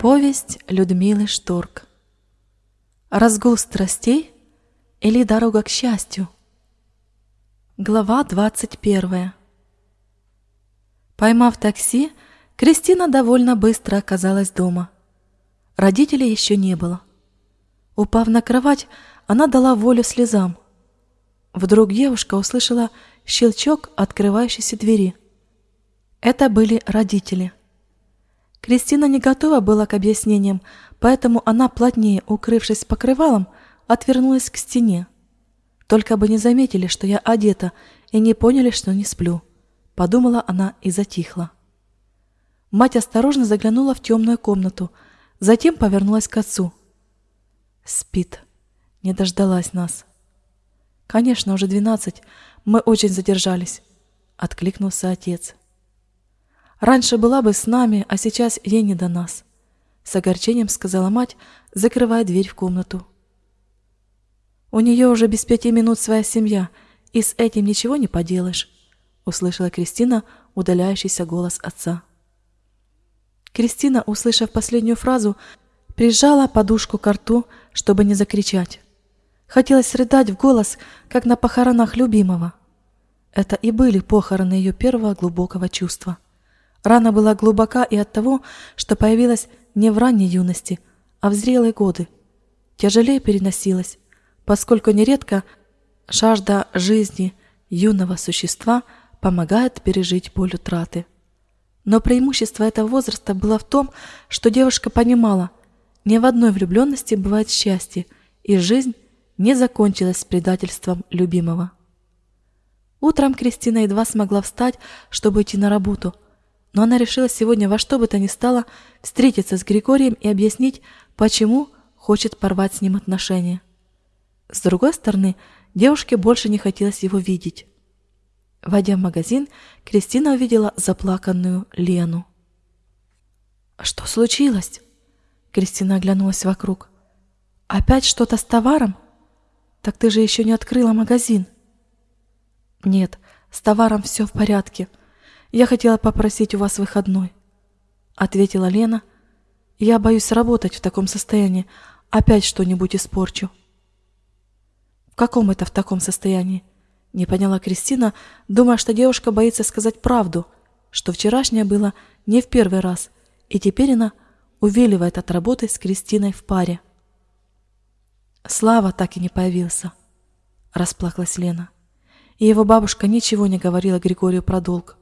Повесть Людмилы Шторк Разгул страстей или дорога к счастью? Глава 21 Поймав такси, Кристина довольно быстро оказалась дома. Родителей еще не было. Упав на кровать, она дала волю слезам. Вдруг девушка услышала щелчок открывающейся двери. Это были родители. Кристина не готова была к объяснениям, поэтому она, плотнее укрывшись покрывалом, отвернулась к стене. Только бы не заметили, что я одета, и не поняли, что не сплю. Подумала она и затихла. Мать осторожно заглянула в темную комнату, затем повернулась к отцу. Спит. Не дождалась нас. Конечно, уже двенадцать. Мы очень задержались. Откликнулся отец. Раньше была бы с нами, а сейчас ей не до нас. С огорчением сказала мать, закрывая дверь в комнату. У нее уже без пяти минут своя семья, и с этим ничего не поделаешь, услышала Кристина удаляющийся голос отца. Кристина, услышав последнюю фразу, прижала подушку к рту, чтобы не закричать. Хотелось рыдать в голос, как на похоронах любимого. Это и были похороны ее первого глубокого чувства. Рана была глубока и от того, что появилась не в ранней юности, а в зрелые годы. Тяжелее переносилась, поскольку нередко жажда жизни юного существа помогает пережить боль утраты. Но преимущество этого возраста было в том, что девушка понимала, ни в одной влюбленности бывает счастье, и жизнь не закончилась предательством любимого. Утром Кристина едва смогла встать, чтобы идти на работу – но она решила сегодня во что бы то ни стало встретиться с Григорием и объяснить, почему хочет порвать с ним отношения. С другой стороны, девушке больше не хотелось его видеть. Войдя в магазин, Кристина увидела заплаканную Лену. «Что случилось?» Кристина оглянулась вокруг. «Опять что-то с товаром? Так ты же еще не открыла магазин». «Нет, с товаром все в порядке», я хотела попросить у вас выходной, ответила Лена. Я боюсь работать в таком состоянии, опять что-нибудь испорчу. В каком это в таком состоянии? Не поняла Кристина, думая, что девушка боится сказать правду, что вчерашнее было не в первый раз, и теперь она увиливает от работы с Кристиной в паре. Слава так и не появился, расплакалась Лена. И его бабушка ничего не говорила Григорию про долг.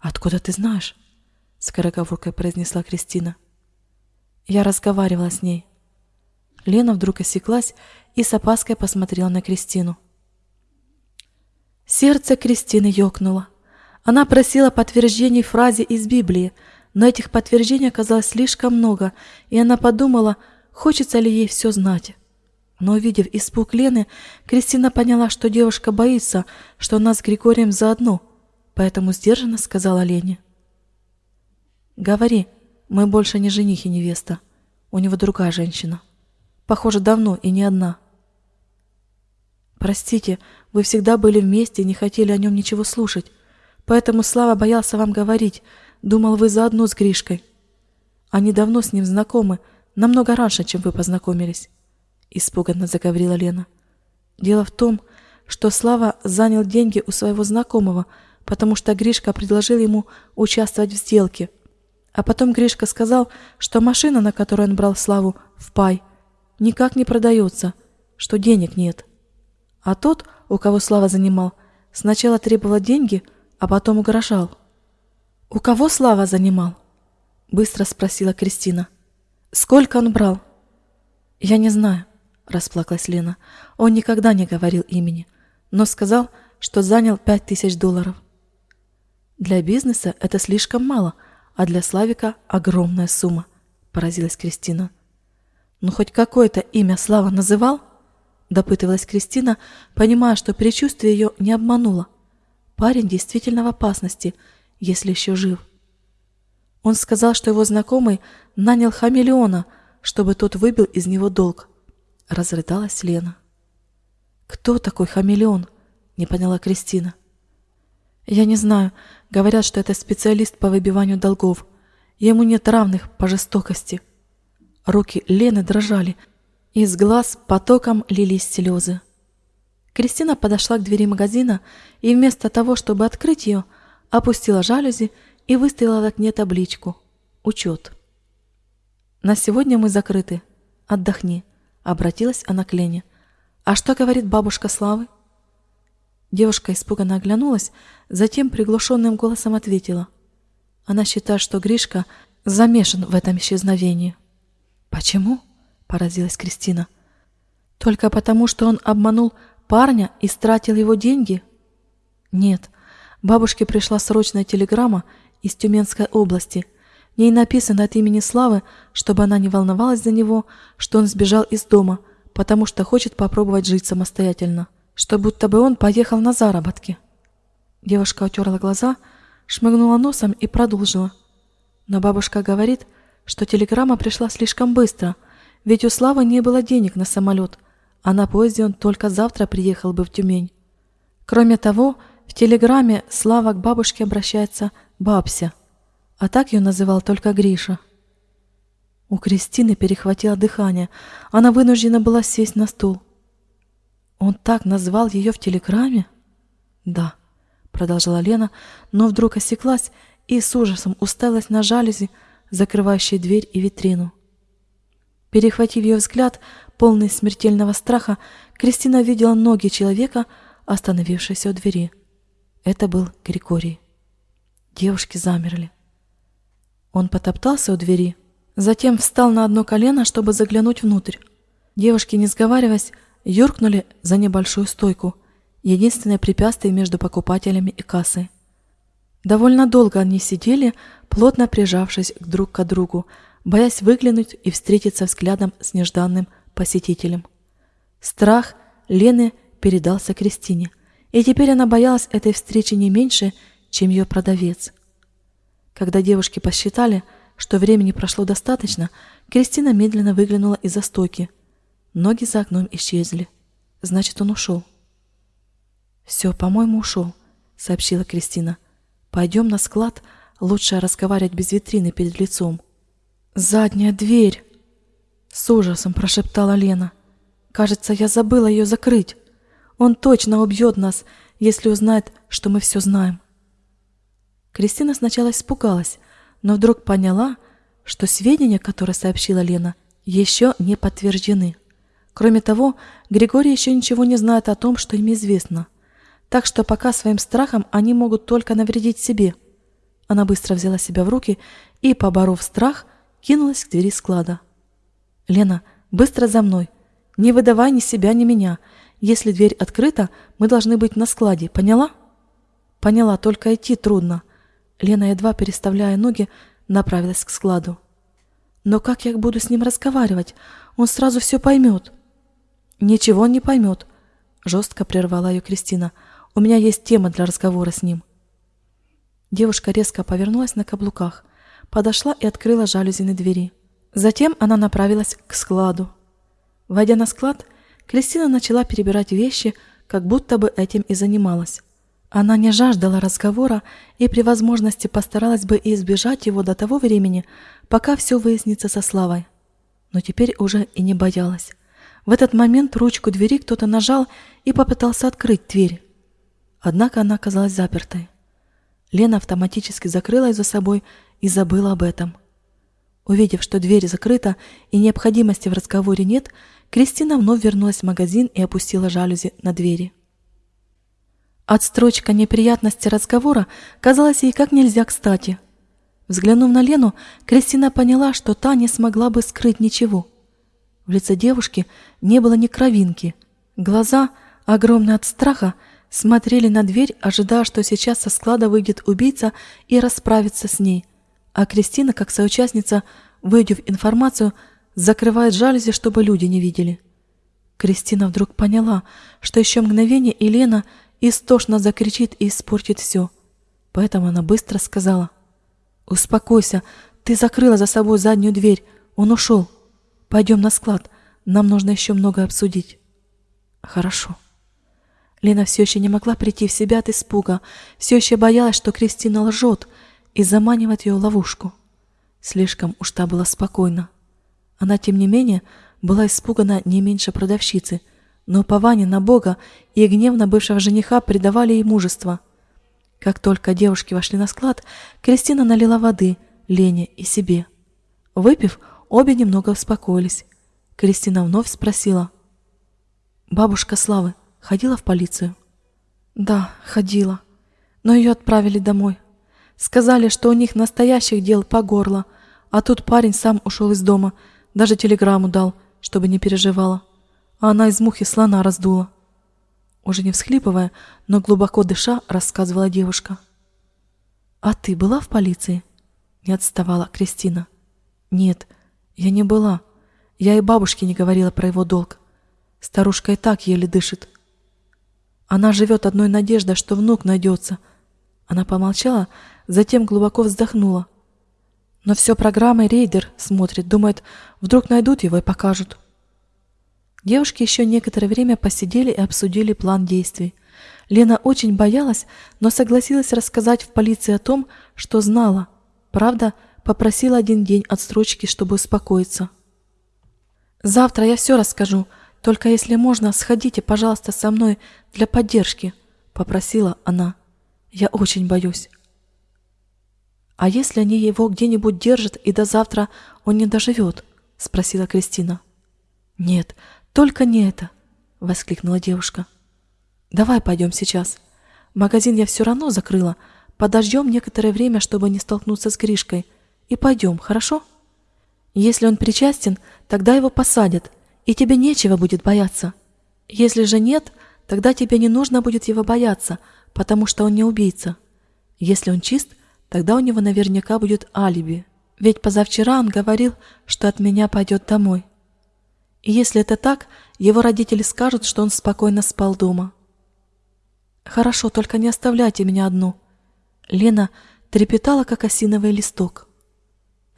«Откуда ты знаешь?» — скороговоркой произнесла Кристина. Я разговаривала с ней. Лена вдруг осеклась и с опаской посмотрела на Кристину. Сердце Кристины ёкнуло. Она просила подтверждений фразе из Библии, но этих подтверждений оказалось слишком много, и она подумала, хочется ли ей все знать. Но увидев испуг Лены, Кристина поняла, что девушка боится, что она с Григорием заодно — поэтому сдержанно сказала Лене. «Говори, мы больше не жених и невеста. У него другая женщина. Похоже, давно и не одна». «Простите, вы всегда были вместе и не хотели о нем ничего слушать, поэтому Слава боялся вам говорить, думал, вы заодно с Гришкой. Они давно с ним знакомы, намного раньше, чем вы познакомились», — испуганно заговорила Лена. «Дело в том, что Слава занял деньги у своего знакомого — потому что Гришка предложил ему участвовать в сделке. А потом Гришка сказал, что машина, на которой он брал Славу в пай, никак не продается, что денег нет. А тот, у кого Слава занимал, сначала требовал деньги, а потом угрожал. «У кого Слава занимал?» — быстро спросила Кристина. «Сколько он брал?» «Я не знаю», — расплакалась Лена. «Он никогда не говорил имени, но сказал, что занял пять тысяч долларов». Для бизнеса это слишком мало, а для Славика огромная сумма, поразилась Кристина. Ну хоть какое-то имя Слава называл? Допытывалась Кристина, понимая, что предчувствие ее не обмануло. Парень действительно в опасности, если еще жив. Он сказал, что его знакомый нанял хамелеона, чтобы тот выбил из него долг. Разрыдалась Лена. «Кто такой хамелеон?» — не поняла Кристина. «Я не знаю. Говорят, что это специалист по выбиванию долгов. Ему нет равных по жестокости. Руки Лены дрожали, из глаз потоком лились слезы. Кристина подошла к двери магазина и вместо того, чтобы открыть ее, опустила жалюзи и выставила в окне табличку «Учет». «На сегодня мы закрыты. Отдохни», — обратилась она к Лене. «А что говорит бабушка Славы?» Девушка испуганно оглянулась, затем приглушенным голосом ответила. Она считает, что Гришка замешан в этом исчезновении. «Почему?» – поразилась Кристина. «Только потому, что он обманул парня и стратил его деньги?» «Нет. Бабушке пришла срочная телеграмма из Тюменской области. В ней написано от имени Славы, чтобы она не волновалась за него, что он сбежал из дома, потому что хочет попробовать жить самостоятельно» что будто бы он поехал на заработки. Девушка утерла глаза, шмыгнула носом и продолжила. Но бабушка говорит, что телеграмма пришла слишком быстро, ведь у Славы не было денег на самолет, а на поезде он только завтра приехал бы в Тюмень. Кроме того, в телеграмме Слава к бабушке обращается «бабся», а так ее называл только Гриша. У Кристины перехватило дыхание, она вынуждена была сесть на стул. Он так назвал ее в телеграмме? Да, продолжила Лена, но вдруг осеклась и с ужасом уставилась на жалюзи, закрывающие дверь и витрину. Перехватив ее взгляд, полный смертельного страха, Кристина видела ноги человека, остановившегося у двери. Это был Григорий. Девушки замерли. Он потоптался у двери, затем встал на одно колено, чтобы заглянуть внутрь. Девушки, не сговариваясь, юркнули за небольшую стойку, единственное препятствие между покупателями и кассой. Довольно долго они сидели, плотно прижавшись друг к другу, боясь выглянуть и встретиться взглядом с нежданным посетителем. Страх Лены передался Кристине, и теперь она боялась этой встречи не меньше, чем ее продавец. Когда девушки посчитали, что времени прошло достаточно, Кристина медленно выглянула из-за стойки – Ноги за окном исчезли. Значит, он ушел. «Все, по-моему, ушел», — сообщила Кристина. «Пойдем на склад, лучше разговаривать без витрины перед лицом». «Задняя дверь!» — с ужасом прошептала Лена. «Кажется, я забыла ее закрыть. Он точно убьет нас, если узнает, что мы все знаем». Кристина сначала испугалась, но вдруг поняла, что сведения, которые сообщила Лена, еще не подтверждены. Кроме того, Григорий еще ничего не знает о том, что им известно. Так что пока своим страхом они могут только навредить себе. Она быстро взяла себя в руки и, поборов страх, кинулась к двери склада. «Лена, быстро за мной. Не выдавай ни себя, ни меня. Если дверь открыта, мы должны быть на складе. Поняла?» «Поняла, только идти трудно». Лена, едва переставляя ноги, направилась к складу. «Но как я буду с ним разговаривать? Он сразу все поймет». «Ничего он не поймет», — жестко прервала ее Кристина. «У меня есть тема для разговора с ним». Девушка резко повернулась на каблуках, подошла и открыла жалюзи на двери. Затем она направилась к складу. Войдя на склад, Кристина начала перебирать вещи, как будто бы этим и занималась. Она не жаждала разговора и при возможности постаралась бы избежать его до того времени, пока все выяснится со Славой. Но теперь уже и не боялась. В этот момент ручку двери кто-то нажал и попытался открыть дверь. Однако она оказалась запертой. Лена автоматически закрыла ее за собой и забыла об этом. Увидев, что дверь закрыта и необходимости в разговоре нет, Кристина вновь вернулась в магазин и опустила жалюзи на двери. Отстрочка неприятности разговора казалась ей как нельзя кстати. Взглянув на Лену, Кристина поняла, что та не смогла бы скрыть ничего – в лице девушки не было ни кровинки. Глаза, огромные от страха, смотрели на дверь, ожидая, что сейчас со склада выйдет убийца и расправится с ней. А Кристина, как соучастница, выйдев информацию, закрывает жалюзи, чтобы люди не видели. Кристина вдруг поняла, что еще мгновение Елена истошно закричит и испортит все. Поэтому она быстро сказала. «Успокойся, ты закрыла за собой заднюю дверь, он ушел». Пойдем на склад. Нам нужно еще много обсудить. Хорошо. Лена все еще не могла прийти в себя от испуга, все еще боялась, что Кристина лжет и заманивает ее в ловушку. Слишком уж та была спокойна. Она, тем не менее, была испугана не меньше продавщицы, но упование на Бога и гневно бывшего жениха придавали ей мужество. Как только девушки вошли на склад, Кристина налила воды Лене и себе. Выпив, обе немного успокоились. Кристина вновь спросила. «Бабушка Славы ходила в полицию?» «Да, ходила, но ее отправили домой. Сказали, что у них настоящих дел по горло, а тут парень сам ушел из дома, даже телеграмму дал, чтобы не переживала. А она из мухи слона раздула. Уже не всхлипывая, но глубоко дыша, рассказывала девушка. «А ты была в полиции?» Не отставала Кристина. «Нет, я не была. Я и бабушке не говорила про его долг. Старушка и так еле дышит. Она живет одной надеждой, что внук найдется». Она помолчала, затем глубоко вздохнула. Но все программой рейдер смотрит, думает, вдруг найдут его и покажут. Девушки еще некоторое время посидели и обсудили план действий. Лена очень боялась, но согласилась рассказать в полиции о том, что знала. Правда, попросила один день отстрочки, чтобы успокоиться. «Завтра я все расскажу, только если можно, сходите, пожалуйста, со мной для поддержки», — попросила она. «Я очень боюсь». «А если они его где-нибудь держат, и до завтра он не доживет?» — спросила Кристина. «Нет, только не это!» — воскликнула девушка. «Давай пойдем сейчас. Магазин я все равно закрыла. Подождем некоторое время, чтобы не столкнуться с Гришкой. И пойдем, хорошо? Если он причастен, тогда его посадят, и тебе нечего будет бояться. Если же нет, тогда тебе не нужно будет его бояться, потому что он не убийца. Если он чист, Тогда у него наверняка будет алиби. Ведь позавчера он говорил, что от меня пойдет домой. И если это так, его родители скажут, что он спокойно спал дома. Хорошо, только не оставляйте меня одну. Лена трепетала, как осиновый листок.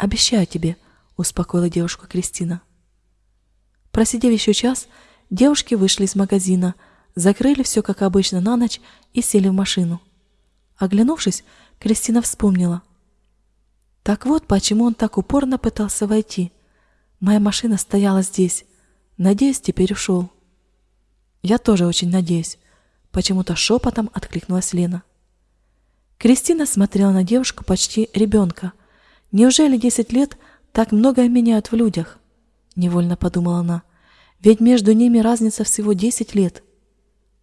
Обещаю тебе, успокоила девушка Кристина. Просидев еще час, девушки вышли из магазина, закрыли все как обычно на ночь и сели в машину. Оглянувшись, Кристина вспомнила. Так вот, почему он так упорно пытался войти. Моя машина стояла здесь. Надеюсь, теперь ушел. Я тоже очень надеюсь. Почему-то шепотом откликнулась Лена. Кристина смотрела на девушку почти ребенка. Неужели десять лет так многое меняют в людях? Невольно подумала она. Ведь между ними разница всего десять лет.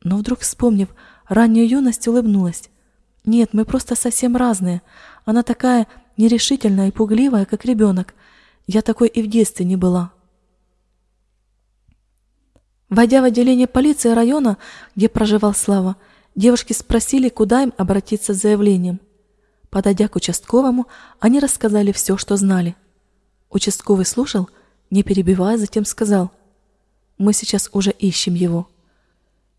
Но вдруг, вспомнив раннюю юность, улыбнулась. Нет, мы просто совсем разные. Она такая нерешительная и пугливая, как ребенок. Я такой и в детстве не была. Войдя в отделение полиции района, где проживал Слава, девушки спросили, куда им обратиться с заявлением. Подойдя к участковому, они рассказали все, что знали. Участковый слушал, не перебивая, затем сказал, «Мы сейчас уже ищем его».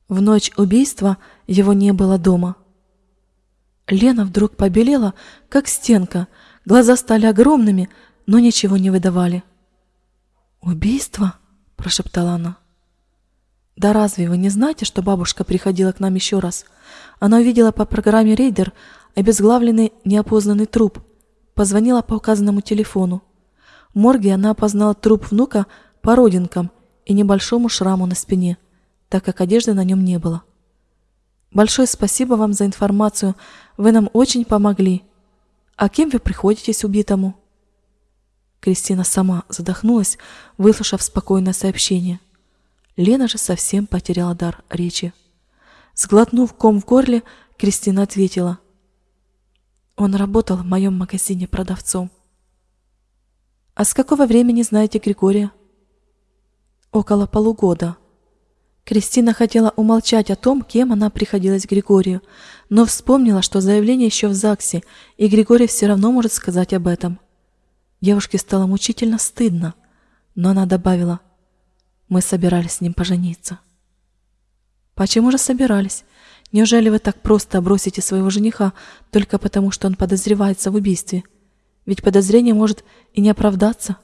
В ночь убийства его не было дома. Лена вдруг побелела, как стенка, глаза стали огромными, но ничего не выдавали. «Убийство?» – прошептала она. «Да разве вы не знаете, что бабушка приходила к нам еще раз? Она увидела по программе «Рейдер» обезглавленный неопознанный труп, позвонила по указанному телефону. В морге она опознала труп внука по родинкам и небольшому шраму на спине, так как одежды на нем не было. Большое спасибо вам за информацию. Вы нам очень помогли. А кем вы приходитесь убитому? Кристина сама задохнулась, выслушав спокойное сообщение. Лена же совсем потеряла дар речи. Сглотнув ком в горле, Кристина ответила. Он работал в моем магазине продавцом. А с какого времени знаете Григория? Около полугода. Кристина хотела умолчать о том, кем она приходилась Григорию, но вспомнила, что заявление еще в ЗАГСе, и Григорий все равно может сказать об этом. Девушке стало мучительно стыдно, но она добавила, «Мы собирались с ним пожениться». «Почему же собирались? Неужели вы так просто бросите своего жениха только потому, что он подозревается в убийстве? Ведь подозрение может и не оправдаться».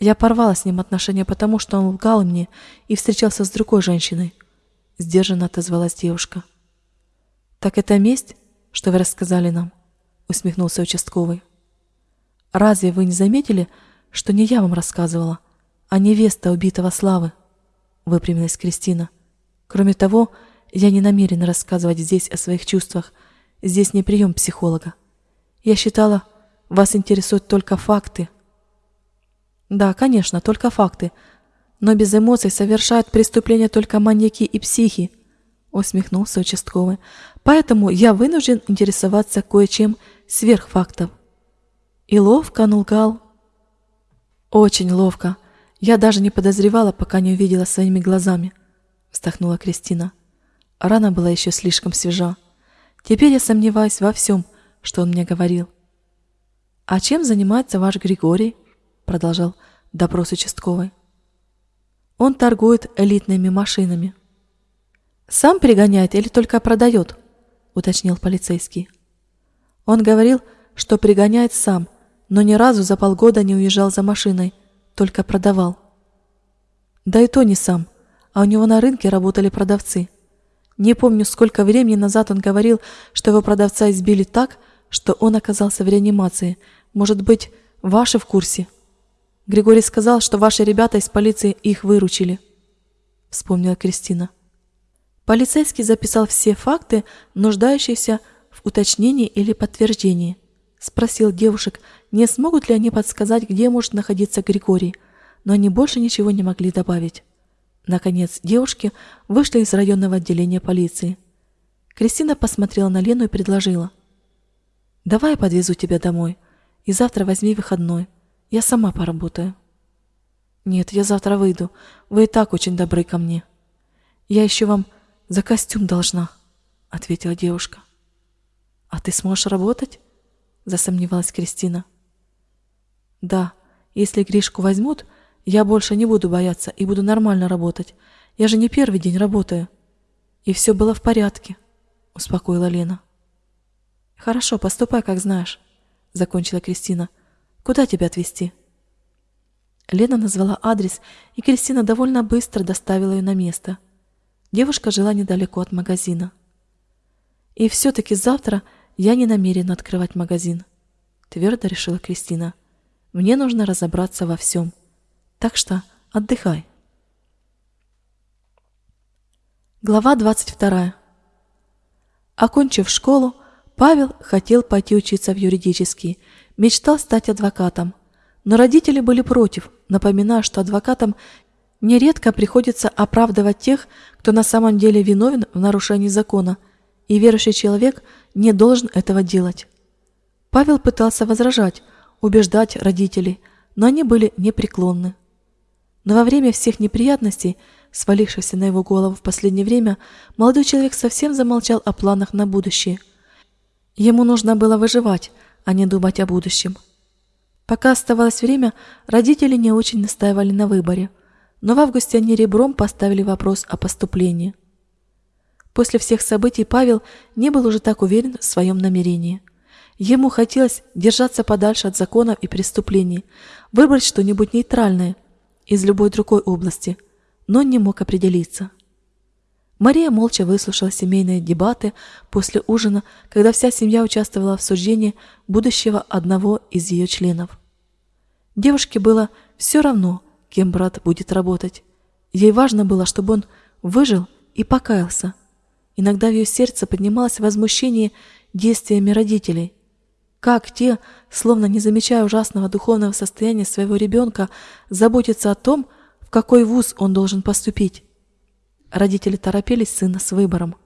Я порвала с ним отношения, потому что он лгал мне и встречался с другой женщиной. Сдержанно отозвалась девушка. «Так это месть, что вы рассказали нам?» усмехнулся участковый. Разве вы не заметили, что не я вам рассказывала, а невеста убитого Славы?» Выпрямилась Кристина. «Кроме того, я не намерена рассказывать здесь о своих чувствах. Здесь не прием психолога. Я считала, вас интересуют только факты». «Да, конечно, только факты. Но без эмоций совершают преступления только маньяки и психи», усмехнулся участковый. «Поэтому я вынужден интересоваться кое-чем сверх фактов». И ловко нулгал. «Очень ловко. Я даже не подозревала, пока не увидела своими глазами», вздохнула Кристина. Рана была еще слишком свежа. Теперь я сомневаюсь во всем, что он мне говорил. «А чем занимается ваш Григорий?» продолжал допрос участковый. «Он торгует элитными машинами». «Сам пригоняет или только продает?» уточнил полицейский. Он говорил, что пригоняет сам – но ни разу за полгода не уезжал за машиной, только продавал. Да и то не сам, а у него на рынке работали продавцы. Не помню, сколько времени назад он говорил, что его продавца избили так, что он оказался в реанимации. Может быть, ваши в курсе? Григорий сказал, что ваши ребята из полиции их выручили. Вспомнила Кристина. Полицейский записал все факты, нуждающиеся в уточнении или подтверждении. Спросил девушек, не смогут ли они подсказать, где может находиться Григорий, но они больше ничего не могли добавить. Наконец, девушки вышли из районного отделения полиции. Кристина посмотрела на Лену и предложила. «Давай я подвезу тебя домой, и завтра возьми выходной. Я сама поработаю». «Нет, я завтра выйду. Вы и так очень добры ко мне». «Я еще вам за костюм должна», — ответила девушка. «А ты сможешь работать?» — засомневалась Кристина. Да, если Гришку возьмут, я больше не буду бояться и буду нормально работать. Я же не первый день работаю. И все было в порядке, успокоила Лена. Хорошо, поступай, как знаешь, закончила Кристина. Куда тебя отвезти? Лена назвала адрес, и Кристина довольно быстро доставила ее на место. Девушка жила недалеко от магазина. И все-таки завтра я не намерена открывать магазин, твердо решила Кристина. Мне нужно разобраться во всем. Так что отдыхай. Глава 22. Окончив школу, Павел хотел пойти учиться в юридический, мечтал стать адвокатом. Но родители были против, напоминая, что адвокатам нередко приходится оправдывать тех, кто на самом деле виновен в нарушении закона, и верующий человек не должен этого делать. Павел пытался возражать, убеждать родителей, но они были непреклонны. Но во время всех неприятностей, свалившихся на его голову в последнее время, молодой человек совсем замолчал о планах на будущее. Ему нужно было выживать, а не думать о будущем. Пока оставалось время, родители не очень настаивали на выборе, но в августе они ребром поставили вопрос о поступлении. После всех событий Павел не был уже так уверен в своем намерении. Ему хотелось держаться подальше от законов и преступлений, выбрать что-нибудь нейтральное из любой другой области, но не мог определиться. Мария молча выслушала семейные дебаты после ужина, когда вся семья участвовала в суждении будущего одного из ее членов. Девушке было все равно, кем брат будет работать. Ей важно было, чтобы он выжил и покаялся. Иногда в ее сердце поднималось возмущение действиями родителей, как те, словно не замечая ужасного духовного состояния своего ребенка, заботятся о том, в какой вуз он должен поступить. Родители торопились сына с выбором.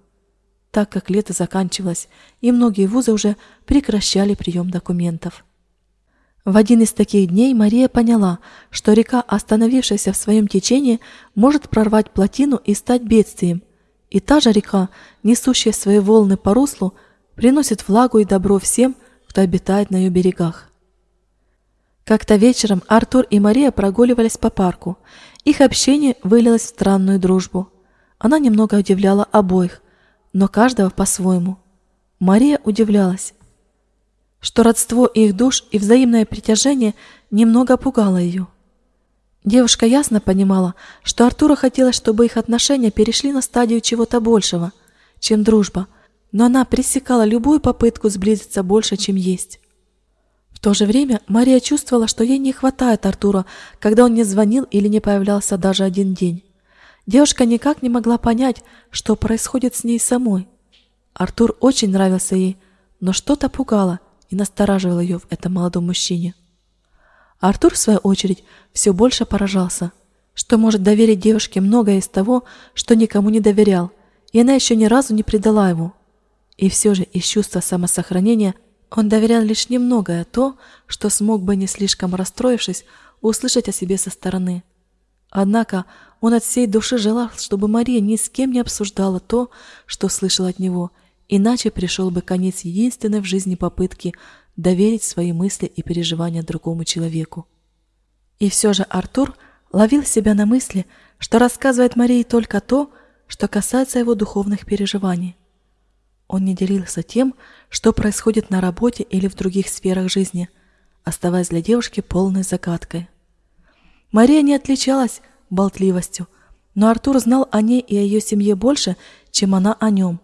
Так как лето заканчивалось, и многие вузы уже прекращали прием документов. В один из таких дней Мария поняла, что река, остановившаяся в своем течении, может прорвать плотину и стать бедствием. И та же река, несущая свои волны по руслу, приносит влагу и добро всем, кто обитает на ее берегах. Как-то вечером Артур и Мария прогуливались по парку. Их общение вылилось в странную дружбу. Она немного удивляла обоих, но каждого по-своему. Мария удивлялась, что родство их душ и взаимное притяжение немного пугало ее. Девушка ясно понимала, что Артура хотелось, чтобы их отношения перешли на стадию чего-то большего, чем дружба – но она пресекала любую попытку сблизиться больше, чем есть. В то же время Мария чувствовала, что ей не хватает Артура, когда он не звонил или не появлялся даже один день. Девушка никак не могла понять, что происходит с ней самой. Артур очень нравился ей, но что-то пугало и настораживало ее в этом молодом мужчине. Артур, в свою очередь, все больше поражался, что может доверить девушке многое из того, что никому не доверял, и она еще ни разу не предала его. И все же из чувства самосохранения он доверял лишь немногое то, что смог бы, не слишком расстроившись, услышать о себе со стороны. Однако он от всей души желал, чтобы Мария ни с кем не обсуждала то, что слышал от него, иначе пришел бы конец единственной в жизни попытки доверить свои мысли и переживания другому человеку. И все же Артур ловил себя на мысли, что рассказывает Марии только то, что касается его духовных переживаний. Он не делился тем, что происходит на работе или в других сферах жизни, оставаясь для девушки полной загадкой. Мария не отличалась болтливостью, но Артур знал о ней и о ее семье больше, чем она о нем.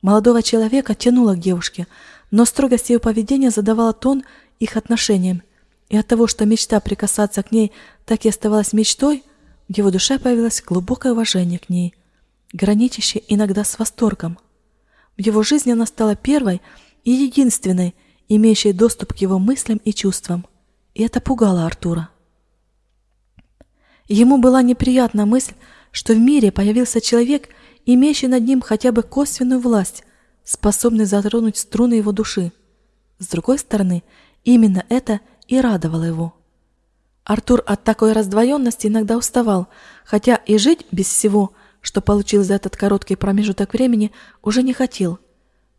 Молодого человека тянуло к девушке, но строгость ее поведения задавала тон их отношениям, и от того, что мечта прикасаться к ней так и оставалась мечтой, в его душе появилось глубокое уважение к ней, граничащее иногда с восторгом. В его жизни она стала первой и единственной, имеющей доступ к его мыслям и чувствам, и это пугало Артура. Ему была неприятна мысль, что в мире появился человек, имеющий над ним хотя бы косвенную власть, способный затронуть струны его души. С другой стороны, именно это и радовало его. Артур от такой раздвоенности иногда уставал, хотя и жить без всего, что получил за этот короткий промежуток времени, уже не хотел.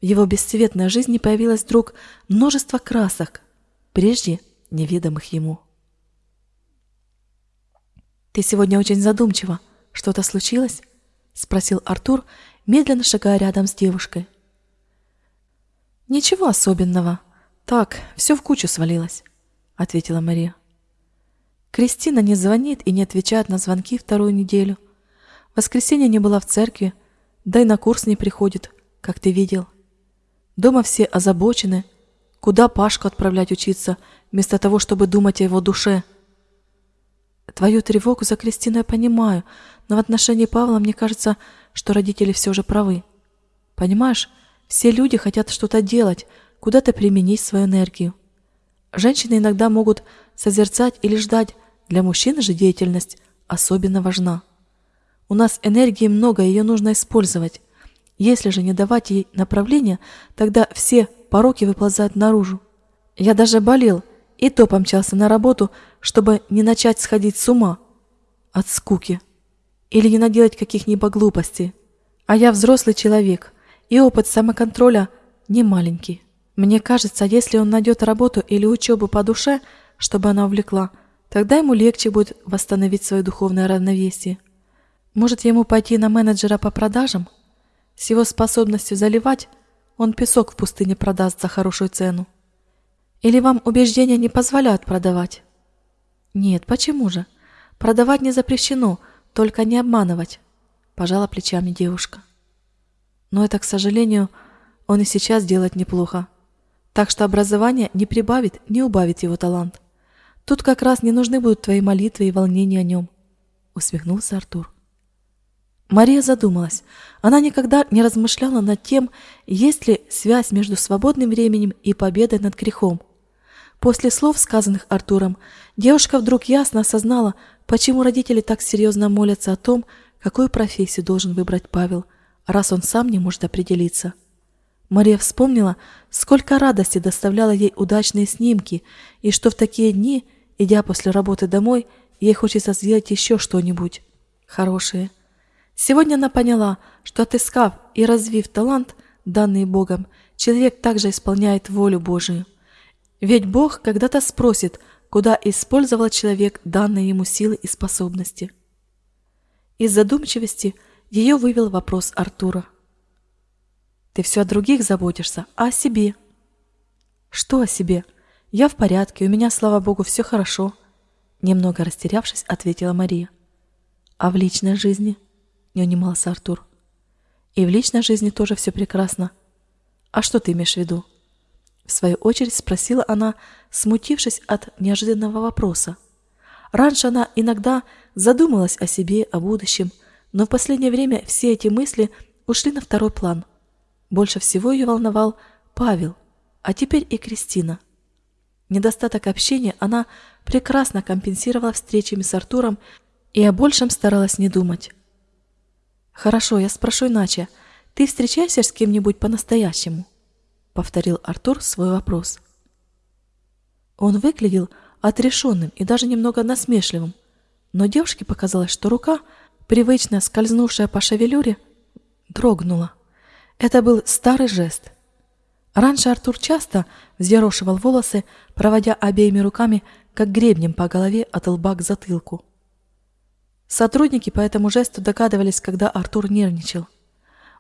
В его бесцветной жизни появилось вдруг множество красок, прежде неведомых ему. «Ты сегодня очень задумчива. Что-то случилось?» — спросил Артур, медленно шагая рядом с девушкой. «Ничего особенного. Так, все в кучу свалилось», — ответила Мария. Кристина не звонит и не отвечает на звонки вторую неделю. Воскресенье не была в церкви, да и на курс не приходит, как ты видел. Дома все озабочены, куда Пашку отправлять учиться, вместо того, чтобы думать о его душе — Твою тревогу за Кристину я понимаю, но в отношении Павла мне кажется, что родители все же правы. Понимаешь, все люди хотят что-то делать, куда-то применить свою энергию. Женщины иногда могут созерцать или ждать, для мужчин же деятельность особенно важна. У нас энергии много, ее нужно использовать. Если же не давать ей направления, тогда все пороки выползают наружу. Я даже болел, и то помчался на работу, чтобы не начать сходить с ума от скуки или не наделать каких-нибудь глупостей. А я взрослый человек, и опыт самоконтроля не маленький. Мне кажется, если он найдет работу или учебу по душе, чтобы она увлекла, тогда ему легче будет восстановить свое духовное равновесие. Может, ему пойти на менеджера по продажам? С его способностью заливать он песок в пустыне продаст за хорошую цену. Или вам убеждения не позволяют продавать? Нет, почему же? Продавать не запрещено, только не обманывать, пожала плечами девушка. Но это, к сожалению, он и сейчас делает неплохо. Так что образование не прибавит, не убавит его талант. Тут как раз не нужны будут твои молитвы и волнения о нем, усмехнулся Артур. Мария задумалась. Она никогда не размышляла над тем, есть ли связь между свободным временем и победой над грехом. После слов, сказанных Артуром, девушка вдруг ясно осознала, почему родители так серьезно молятся о том, какую профессию должен выбрать Павел, раз он сам не может определиться. Мария вспомнила, сколько радости доставляло ей удачные снимки, и что в такие дни, идя после работы домой, ей хочется сделать еще что-нибудь хорошее. Сегодня она поняла, что отыскав и развив талант, данный Богом, человек также исполняет волю Божию. Ведь Бог когда-то спросит, куда использовал человек данные ему силы и способности. Из задумчивости ее вывел вопрос Артура. «Ты все о других заботишься, а о себе?» «Что о себе? Я в порядке, у меня, слава Богу, все хорошо», немного растерявшись, ответила Мария. «А в личной жизни?» – не унимался Артур. «И в личной жизни тоже все прекрасно. А что ты имеешь в виду?» В свою очередь спросила она, смутившись от неожиданного вопроса. Раньше она иногда задумалась о себе, о будущем, но в последнее время все эти мысли ушли на второй план. Больше всего ее волновал Павел, а теперь и Кристина. Недостаток общения она прекрасно компенсировала встречами с Артуром и о большем старалась не думать. «Хорошо, я спрошу иначе. Ты встречаешься с кем-нибудь по-настоящему?» — повторил Артур свой вопрос. Он выглядел отрешенным и даже немного насмешливым, но девушке показалось, что рука, привычно скользнувшая по шевелюре, дрогнула. Это был старый жест. Раньше Артур часто взъерошивал волосы, проводя обеими руками, как гребнем по голове от лба к затылку. Сотрудники по этому жесту догадывались, когда Артур нервничал.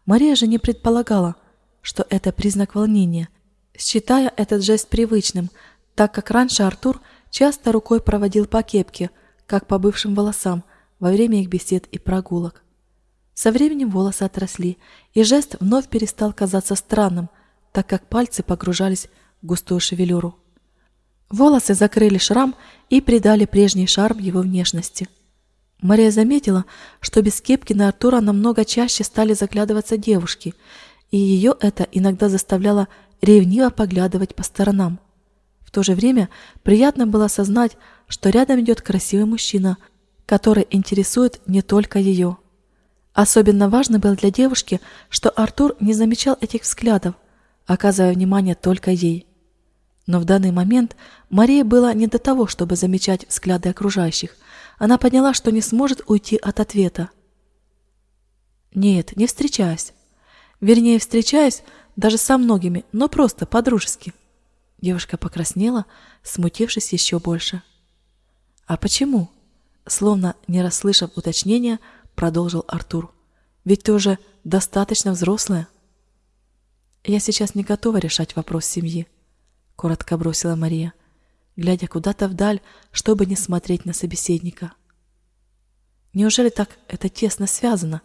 Мария же не предполагала, что это признак волнения, считая этот жест привычным, так как раньше Артур часто рукой проводил по кепке, как по бывшим волосам, во время их бесед и прогулок. Со временем волосы отросли, и жест вновь перестал казаться странным, так как пальцы погружались в густую шевелюру. Волосы закрыли шрам и придали прежний шарм его внешности. Мария заметила, что без кепки на Артура намного чаще стали заглядываться девушки, и ее это иногда заставляло ревниво поглядывать по сторонам. В то же время приятно было осознать, что рядом идет красивый мужчина, который интересует не только ее. Особенно важно было для девушки, что Артур не замечал этих взглядов, оказывая внимание только ей. Но в данный момент Марии было не до того, чтобы замечать взгляды окружающих. Она поняла, что не сможет уйти от ответа. Нет, не встречаясь. Вернее, встречаясь даже со многими, но просто по-дружески. Девушка покраснела, смутившись еще больше. А почему? Словно не расслышав уточнения, продолжил Артур. Ведь ты уже достаточно взрослая. Я сейчас не готова решать вопрос семьи. — коротко бросила Мария, глядя куда-то вдаль, чтобы не смотреть на собеседника. Неужели так это тесно связано?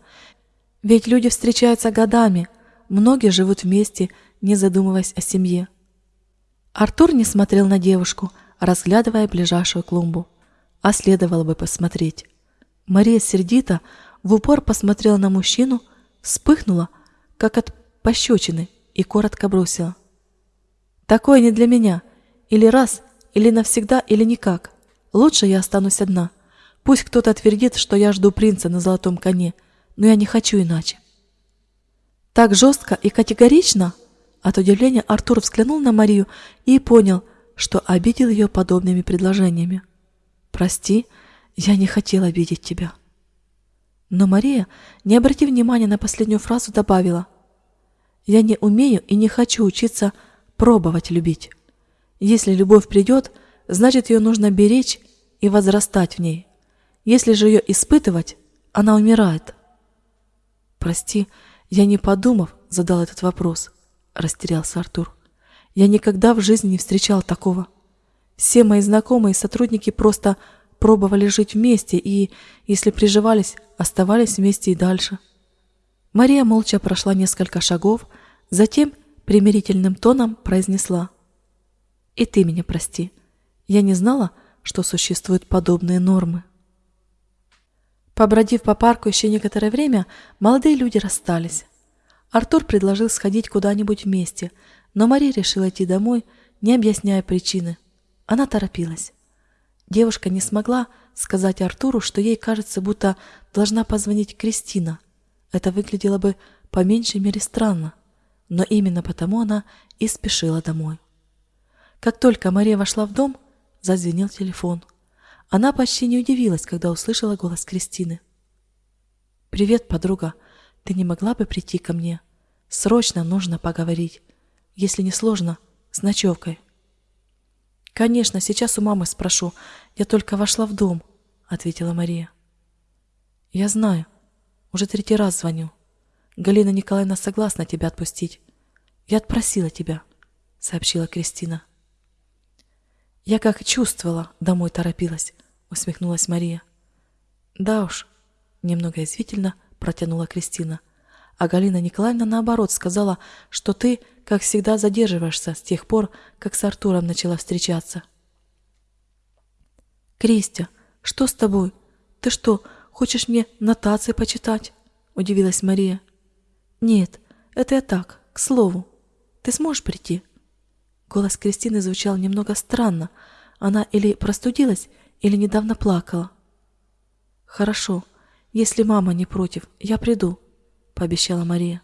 Ведь люди встречаются годами, многие живут вместе, не задумываясь о семье. Артур не смотрел на девушку, разглядывая ближайшую клумбу. А следовало бы посмотреть. Мария сердито в упор посмотрела на мужчину, вспыхнула, как от пощечины, и коротко бросила. Такое не для меня. Или раз, или навсегда, или никак. Лучше я останусь одна. Пусть кто-то твердит, что я жду принца на золотом коне, но я не хочу иначе. Так жестко и категорично? От удивления Артур взглянул на Марию и понял, что обидел ее подобными предложениями. «Прости, я не хотела обидеть тебя». Но Мария, не обратив внимания на последнюю фразу, добавила, «Я не умею и не хочу учиться пробовать любить. Если любовь придет, значит ее нужно беречь и возрастать в ней. Если же ее испытывать, она умирает. Прости, я не подумав, задал этот вопрос, растерялся Артур. Я никогда в жизни не встречал такого. Все мои знакомые и сотрудники просто пробовали жить вместе и, если приживались, оставались вместе и дальше. Мария молча прошла несколько шагов, затем примирительным тоном произнесла. «И ты меня прости. Я не знала, что существуют подобные нормы». Побродив по парку еще некоторое время, молодые люди расстались. Артур предложил сходить куда-нибудь вместе, но Мария решила идти домой, не объясняя причины. Она торопилась. Девушка не смогла сказать Артуру, что ей кажется, будто должна позвонить Кристина. Это выглядело бы по меньшей мере странно но именно потому она и спешила домой. Как только Мария вошла в дом, зазвенел телефон. Она почти не удивилась, когда услышала голос Кристины. «Привет, подруга. Ты не могла бы прийти ко мне? Срочно нужно поговорить. Если не сложно, с ночевкой». «Конечно, сейчас у мамы спрошу. Я только вошла в дом», — ответила Мария. «Я знаю. Уже третий раз звоню. Галина Николаевна согласна тебя отпустить. Я отпросила тебя, сообщила Кристина. Я как чувствовала, домой торопилась, усмехнулась Мария. Да уж, немного извительно протянула Кристина. а Галина Николаевна, наоборот, сказала, что ты, как всегда, задерживаешься с тех пор, как с Артуром начала встречаться. «Кристи, что с тобой? Ты что, хочешь мне нотации почитать?» – удивилась Мария. «Нет, это я так, к слову. Ты сможешь прийти?» Голос Кристины звучал немного странно. Она или простудилась, или недавно плакала. «Хорошо, если мама не против, я приду», — пообещала Мария.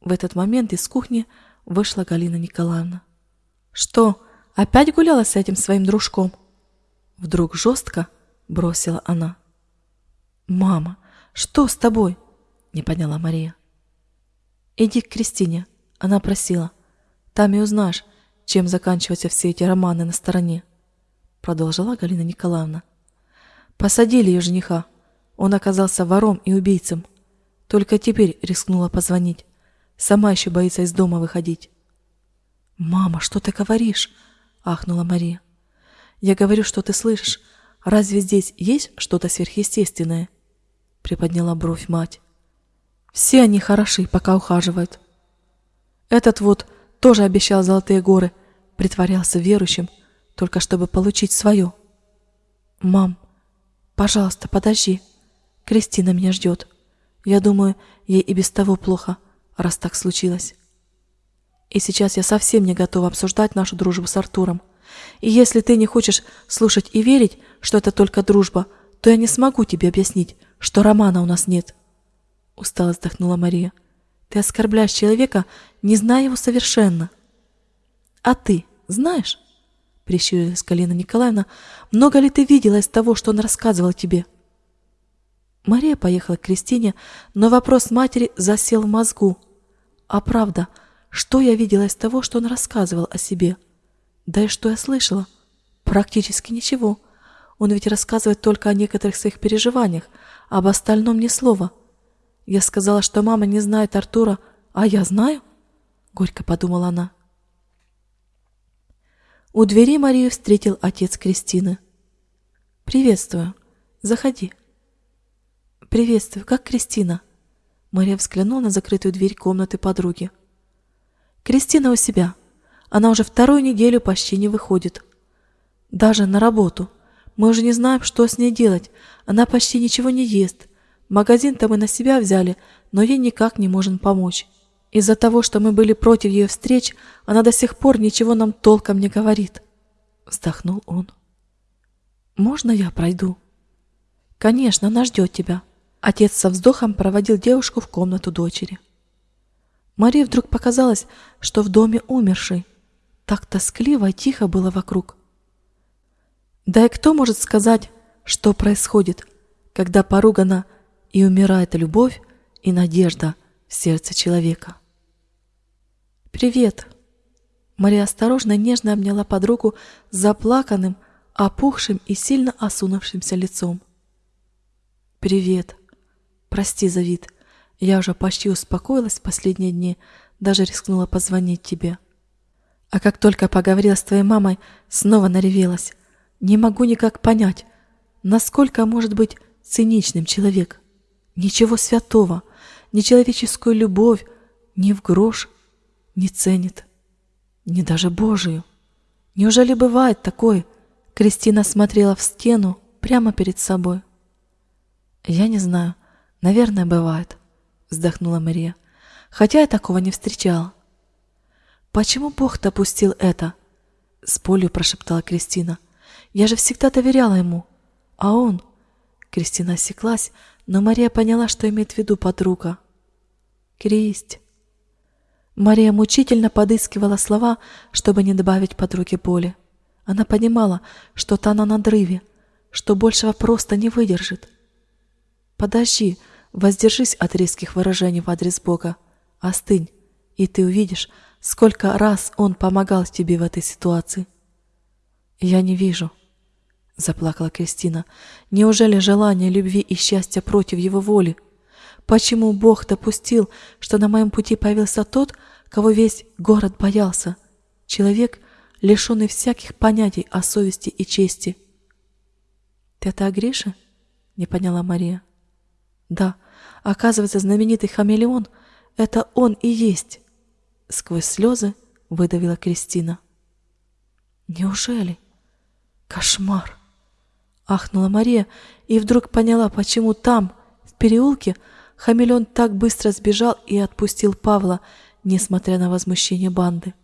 В этот момент из кухни вышла Галина Николаевна. «Что, опять гуляла с этим своим дружком?» Вдруг жестко бросила она. «Мама, что с тобой?» — не поняла Мария. «Иди к Кристине», — она просила. «Там и узнаешь, чем заканчиваются все эти романы на стороне», — продолжила Галина Николаевна. «Посадили ее жениха. Он оказался вором и убийцем. Только теперь рискнула позвонить. Сама еще боится из дома выходить». «Мама, что ты говоришь?» — ахнула Мария. «Я говорю, что ты слышишь. Разве здесь есть что-то сверхъестественное?» Приподняла бровь мать. «Все они хороши, пока ухаживают. Этот вот тоже обещал золотые горы, притворялся верующим, только чтобы получить свое. Мам, пожалуйста, подожди. Кристина меня ждет. Я думаю, ей и без того плохо, раз так случилось. И сейчас я совсем не готова обсуждать нашу дружбу с Артуром. И если ты не хочешь слушать и верить, что это только дружба, то я не смогу тебе объяснить, что романа у нас нет. Устало вздохнула Мария. Ты оскорбляешь человека, не зная его совершенно. А ты знаешь? Прищурилась Галина Николаевна. Много ли ты видела из того, что он рассказывал тебе? Мария поехала к Кристине, но вопрос матери засел в мозгу. А правда, что я видела из того, что он рассказывал о себе? Да и что я слышала? Практически ничего. Он ведь рассказывает только о некоторых своих переживаниях, об остальном ни слова. Я сказала, что мама не знает Артура, а я знаю? Горько подумала она. У двери Марию встретил отец Кристины. «Приветствую. Заходи». «Приветствую. Как Кристина?» Мария взглянула на закрытую дверь комнаты подруги. «Кристина у себя. Она уже вторую неделю почти не выходит. Даже на работу. Мы уже не знаем, что с ней делать. Она почти ничего не ест. Магазин-то мы на себя взяли, но ей никак не можем помочь. Из-за того, что мы были против ее встреч, она до сих пор ничего нам толком не говорит. Вздохнул он. Можно я пройду? Конечно, она ждет тебя. Отец со вздохом проводил девушку в комнату дочери. Марии вдруг показалось, что в доме умерший. Так тоскливо и тихо было вокруг. Да и кто может сказать, что происходит, когда поругана и умирает любовь и надежда в сердце человека. «Привет!» Мария осторожно и нежно обняла подругу с заплаканным, опухшим и сильно осунувшимся лицом. «Привет! Прости за вид. Я уже почти успокоилась в последние дни, даже рискнула позвонить тебе. А как только поговорила с твоей мамой, снова наревелась. Не могу никак понять, насколько может быть циничным человек. Ничего святого, ни человеческую любовь, ни в грош не ценит, ни даже Божию. Неужели бывает такое? Кристина смотрела в стену прямо перед собой. Я не знаю, наверное, бывает, вздохнула Мария, хотя я такого не встречала. Почему Бог допустил это? С болью прошептала Кристина. Я же всегда доверяла ему, а он... Кристина осеклась, но Мария поняла, что имеет в виду подруга. Кресть. Мария мучительно подыскивала слова, чтобы не добавить подруге боли. Она понимала, что та на надрыве, что большего просто не выдержит. Подожди, воздержись от резких выражений в адрес Бога. Остынь, и ты увидишь, сколько раз Он помогал тебе в этой ситуации. Я не вижу, заплакала Кристина. Неужели желание любви и счастья против его воли? Почему Бог допустил, что на моем пути появился тот, кого весь город боялся? Человек, лишенный всяких понятий о совести и чести. Ты это о Грише? Не поняла Мария. Да. Оказывается, знаменитый хамелеон — это он и есть. Сквозь слезы выдавила Кристина. Неужели? Кошмар! Ахнула Мария и вдруг поняла, почему там, в переулке, хамелеон так быстро сбежал и отпустил Павла, несмотря на возмущение банды.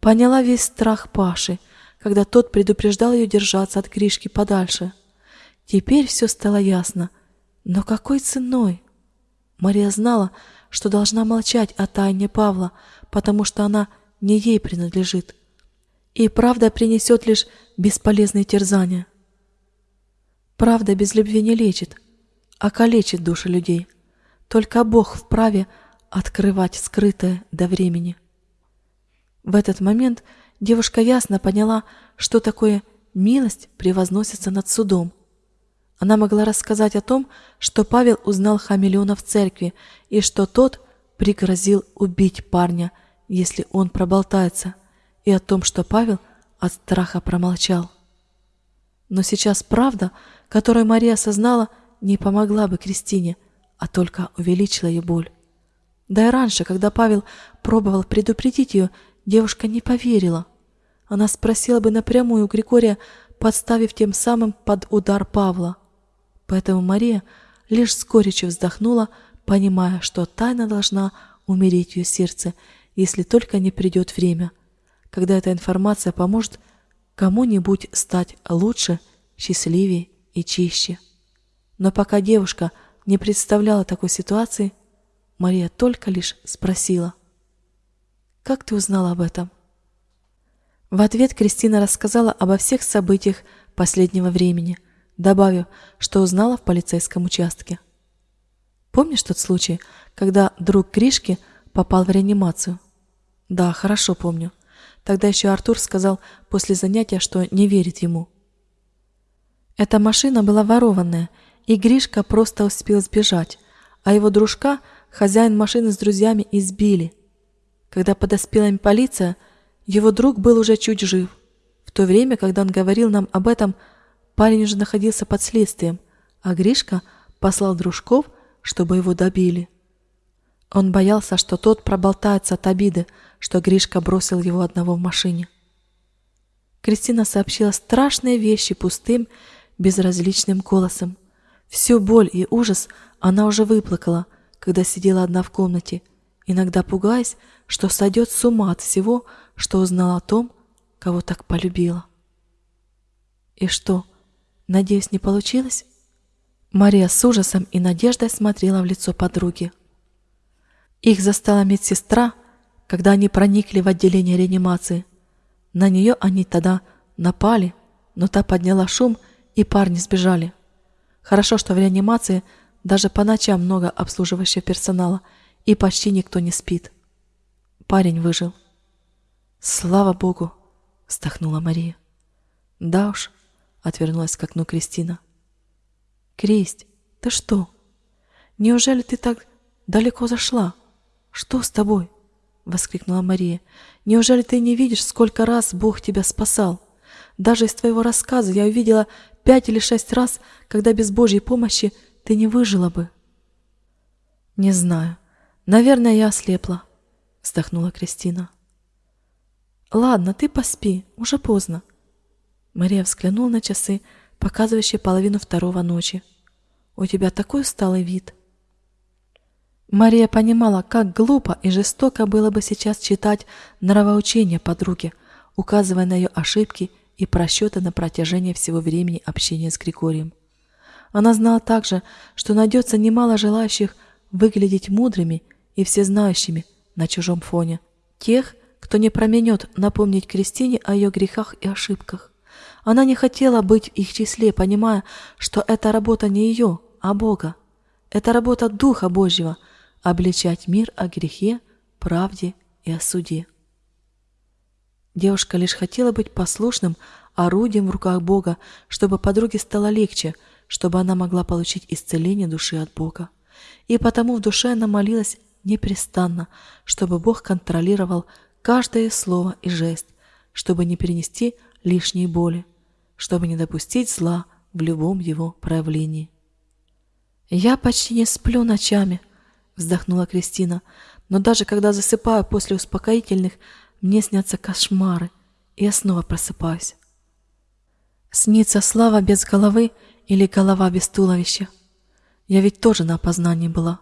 Поняла весь страх Паши, когда тот предупреждал ее держаться от Гришки подальше. Теперь все стало ясно. Но какой ценой? Мария знала, что должна молчать о тайне Павла, потому что она не ей принадлежит. И правда принесет лишь бесполезные терзания. Правда без любви не лечит, а калечит души людей. Только Бог вправе открывать скрытое до времени. В этот момент девушка ясно поняла, что такое милость превозносится над судом. Она могла рассказать о том, что Павел узнал хамелеона в церкви и что тот пригрозил убить парня, если он проболтается, и о том, что Павел от страха промолчал. Но сейчас правда, которую Мария осознала, не помогла бы Кристине, а только увеличила ее боль. Да и раньше, когда Павел пробовал предупредить ее, девушка не поверила. Она спросила бы напрямую у Григория, подставив тем самым под удар Павла. Поэтому Мария лишь с горечью вздохнула, понимая, что тайна должна умереть ее сердце, если только не придет время, когда эта информация поможет кому-нибудь стать лучше, счастливее и чище. Но пока девушка не представляла такой ситуации, Мария только лишь спросила. «Как ты узнала об этом?» В ответ Кристина рассказала обо всех событиях последнего времени, добавив, что узнала в полицейском участке. «Помнишь тот случай, когда друг Гришки попал в реанимацию?» «Да, хорошо помню. Тогда еще Артур сказал после занятия, что не верит ему». Эта машина была ворованная, и Гришка просто успел сбежать, а его дружка, хозяин машины с друзьями, избили. Когда подоспела им полиция, его друг был уже чуть жив. В то время, когда он говорил нам об этом, парень уже находился под следствием, а Гришка послал дружков, чтобы его добили. Он боялся, что тот проболтается от обиды, что Гришка бросил его одного в машине. Кристина сообщила страшные вещи пустым, безразличным голосом. Всю боль и ужас она уже выплакала, когда сидела одна в комнате, иногда пугаясь, что сойдет с ума от всего, что узнала о том, кого так полюбила. И что, надеюсь, не получилось? Мария с ужасом и надеждой смотрела в лицо подруги. Их застала медсестра, когда они проникли в отделение реанимации. На нее они тогда напали, но та подняла шум и парни сбежали. Хорошо, что в реанимации даже по ночам много обслуживающего персонала, и почти никто не спит. Парень выжил. «Слава Богу!» — вздохнула Мария. «Да уж», — отвернулась к окну Кристина. «Кристь, ты что? Неужели ты так далеко зашла? Что с тобой?» — воскликнула Мария. «Неужели ты не видишь, сколько раз Бог тебя спасал? Даже из твоего рассказа я увидела пять или шесть раз, когда без Божьей помощи ты не выжила бы. Не знаю. Наверное, я ослепла, вздохнула Кристина. Ладно, ты поспи, уже поздно. Мария взглянула на часы, показывающие половину второго ночи. У тебя такой усталый вид. Мария понимала, как глупо и жестоко было бы сейчас читать нравоучения подруги, указывая на ее ошибки и просчеты на протяжении всего времени общения с Григорием. Она знала также, что найдется немало желающих выглядеть мудрыми и всезнающими на чужом фоне, тех, кто не променет напомнить Кристине о ее грехах и ошибках. Она не хотела быть в их числе, понимая, что это работа не ее, а Бога. Это работа Духа Божьего – обличать мир о грехе, правде и о суде. Девушка лишь хотела быть послушным орудием в руках Бога, чтобы подруге стало легче, чтобы она могла получить исцеление души от Бога. И потому в душе она молилась непрестанно, чтобы Бог контролировал каждое слово и жест, чтобы не перенести лишней боли, чтобы не допустить зла в любом его проявлении. «Я почти не сплю ночами», — вздохнула Кристина, «но даже когда засыпаю после успокоительных, мне снятся кошмары, и я снова просыпаюсь». Снится слава без головы или голова без туловища. Я ведь тоже на опознании была.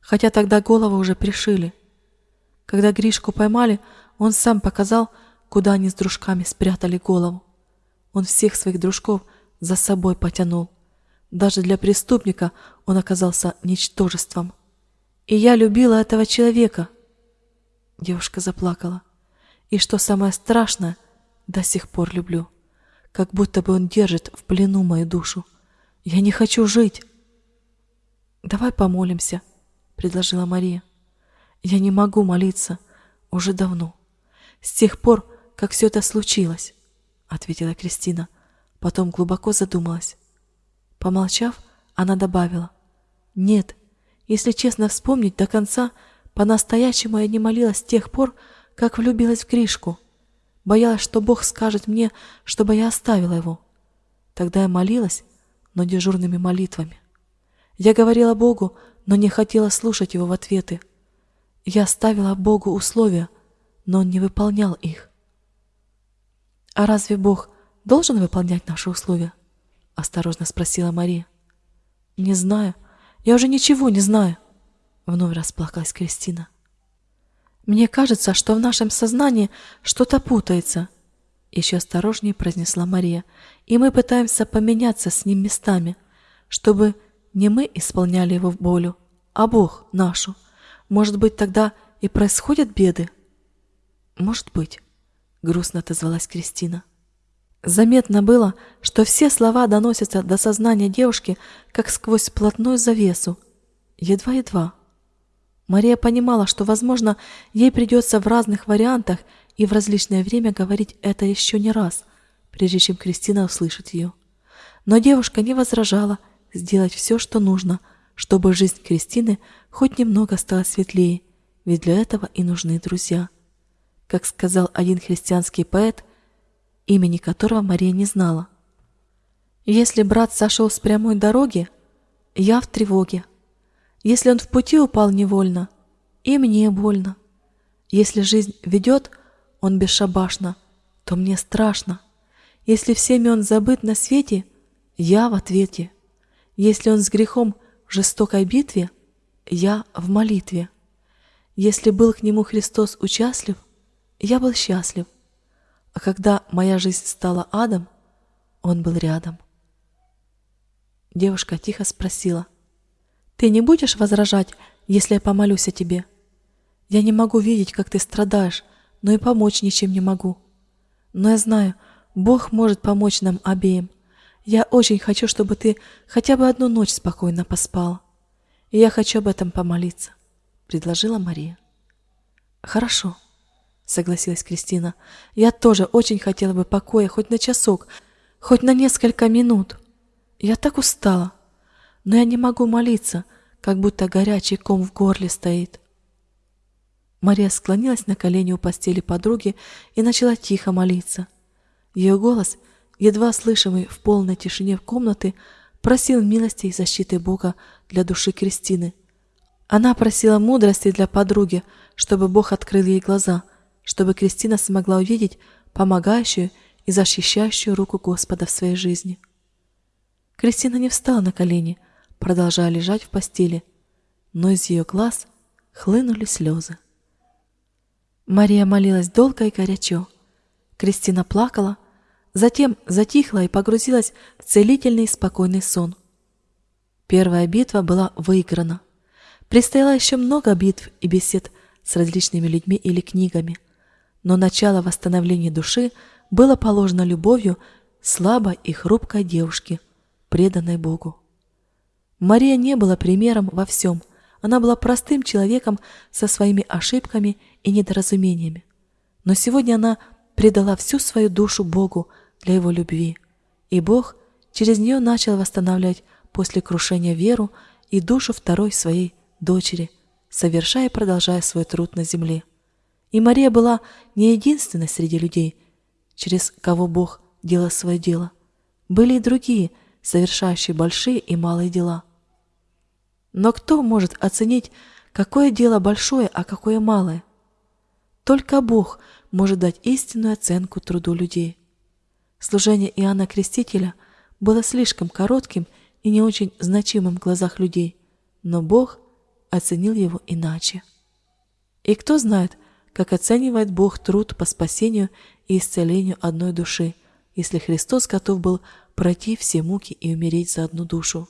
Хотя тогда голову уже пришили. Когда Гришку поймали, он сам показал, куда они с дружками спрятали голову. Он всех своих дружков за собой потянул. Даже для преступника он оказался ничтожеством. И я любила этого человека. Девушка заплакала. И что самое страшное, до сих пор люблю. Как будто бы он держит в плену мою душу. Я не хочу жить. Давай помолимся, предложила Мария. Я не могу молиться уже давно. С тех пор, как все это случилось, ответила Кристина. Потом глубоко задумалась. Помолчав, она добавила. «Нет, если честно вспомнить до конца, по-настоящему я не молилась с тех пор, как влюбилась в Кришку. Боялась, что Бог скажет мне, чтобы я оставила его. Тогда я молилась, но дежурными молитвами. Я говорила Богу, но не хотела слушать его в ответы. Я ставила Богу условия, но он не выполнял их. А разве Бог должен выполнять наши условия? — осторожно спросила Мария. «Не знаю. Я уже ничего не знаю», — вновь расплакалась Кристина. «Мне кажется, что в нашем сознании что-то путается», — еще осторожнее произнесла Мария, «и мы пытаемся поменяться с ним местами, чтобы не мы исполняли его в болю, а Бог нашу. Может быть, тогда и происходят беды?» «Может быть», — грустно отозвалась Кристина. Заметно было, что все слова доносятся до сознания девушки, как сквозь плотную завесу. Едва-едва. Мария понимала, что, возможно, ей придется в разных вариантах и в различное время говорить это еще не раз, прежде чем Кристина услышит ее. Но девушка не возражала сделать все, что нужно, чтобы жизнь Кристины хоть немного стала светлее, ведь для этого и нужны друзья. Как сказал один христианский поэт – имени которого Мария не знала. Если брат сошел с прямой дороги, я в тревоге. Если он в пути упал невольно, и мне больно. Если жизнь ведет, он бесшабашно, то мне страшно. Если всеми он забыт на свете, я в ответе. Если он с грехом в жестокой битве, я в молитве. Если был к нему Христос участлив, я был счастлив. А когда моя жизнь стала адом, он был рядом. Девушка тихо спросила, «Ты не будешь возражать, если я помолюсь о тебе? Я не могу видеть, как ты страдаешь, но и помочь ничем не могу. Но я знаю, Бог может помочь нам обеим. Я очень хочу, чтобы ты хотя бы одну ночь спокойно поспала. И я хочу об этом помолиться», — предложила Мария. «Хорошо», — согласилась Кристина. «Я тоже очень хотела бы покоя хоть на часок, хоть на несколько минут. Я так устала, но я не могу молиться, как будто горячий ком в горле стоит». Мария склонилась на колени у постели подруги и начала тихо молиться. Ее голос, едва слышимый в полной тишине комнаты, просил милости и защиты Бога для души Кристины. Она просила мудрости для подруги, чтобы Бог открыл ей глаза — чтобы Кристина смогла увидеть помогающую и защищающую руку Господа в своей жизни. Кристина не встала на колени, продолжая лежать в постели, но из ее глаз хлынули слезы. Мария молилась долго и горячо. Кристина плакала, затем затихла и погрузилась в целительный спокойный сон. Первая битва была выиграна. Предстояло еще много битв и бесед с различными людьми или книгами но начало восстановления души было положено любовью слабой и хрупкой девушки, преданной Богу. Мария не была примером во всем, она была простым человеком со своими ошибками и недоразумениями. Но сегодня она предала всю свою душу Богу для Его любви, и Бог через нее начал восстанавливать после крушения веру и душу второй своей дочери, совершая и продолжая свой труд на земле. И Мария была не единственной среди людей, через кого Бог делал свое дело. Были и другие, совершающие большие и малые дела. Но кто может оценить, какое дело большое, а какое малое? Только Бог может дать истинную оценку труду людей. Служение Иоанна Крестителя было слишком коротким и не очень значимым в глазах людей, но Бог оценил его иначе. И кто знает, как оценивает Бог труд по спасению и исцелению одной души, если Христос готов был пройти все муки и умереть за одну душу.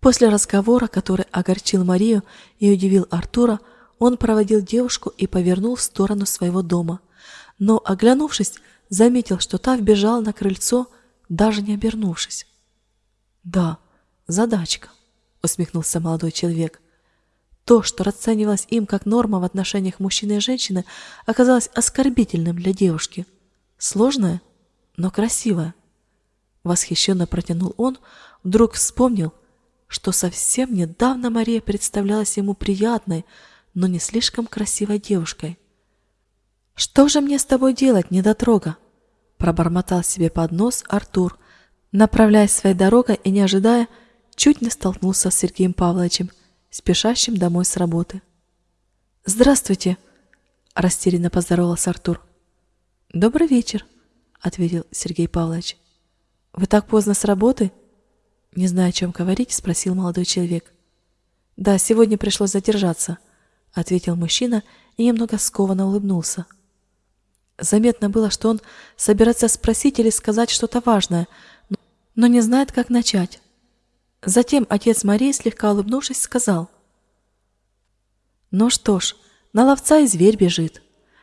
После разговора, который огорчил Марию и удивил Артура, он проводил девушку и повернул в сторону своего дома, но, оглянувшись, заметил, что та вбежала на крыльцо, даже не обернувшись. «Да, задачка», — усмехнулся молодой человек. То, что расценивалось им как норма в отношениях мужчины и женщины, оказалось оскорбительным для девушки. Сложное, но красивое. Восхищенно протянул он, вдруг вспомнил, что совсем недавно Мария представлялась ему приятной, но не слишком красивой девушкой. «Что же мне с тобой делать, недотрога?» пробормотал себе под нос Артур, направляясь своей дорогой и не ожидая, чуть не столкнулся с Сергеем Павловичем, спешащим домой с работы. «Здравствуйте!» – растерянно поздоровался Артур. «Добрый вечер!» – ответил Сергей Павлович. «Вы так поздно с работы?» Не зная, о чем говорить, спросил молодой человек. «Да, сегодня пришлось задержаться», — ответил мужчина и немного скованно улыбнулся. Заметно было, что он собирается спросить или сказать что-то важное, но не знает, как начать. Затем отец Марии, слегка улыбнувшись, сказал. «Ну что ж, на ловца и зверь бежит.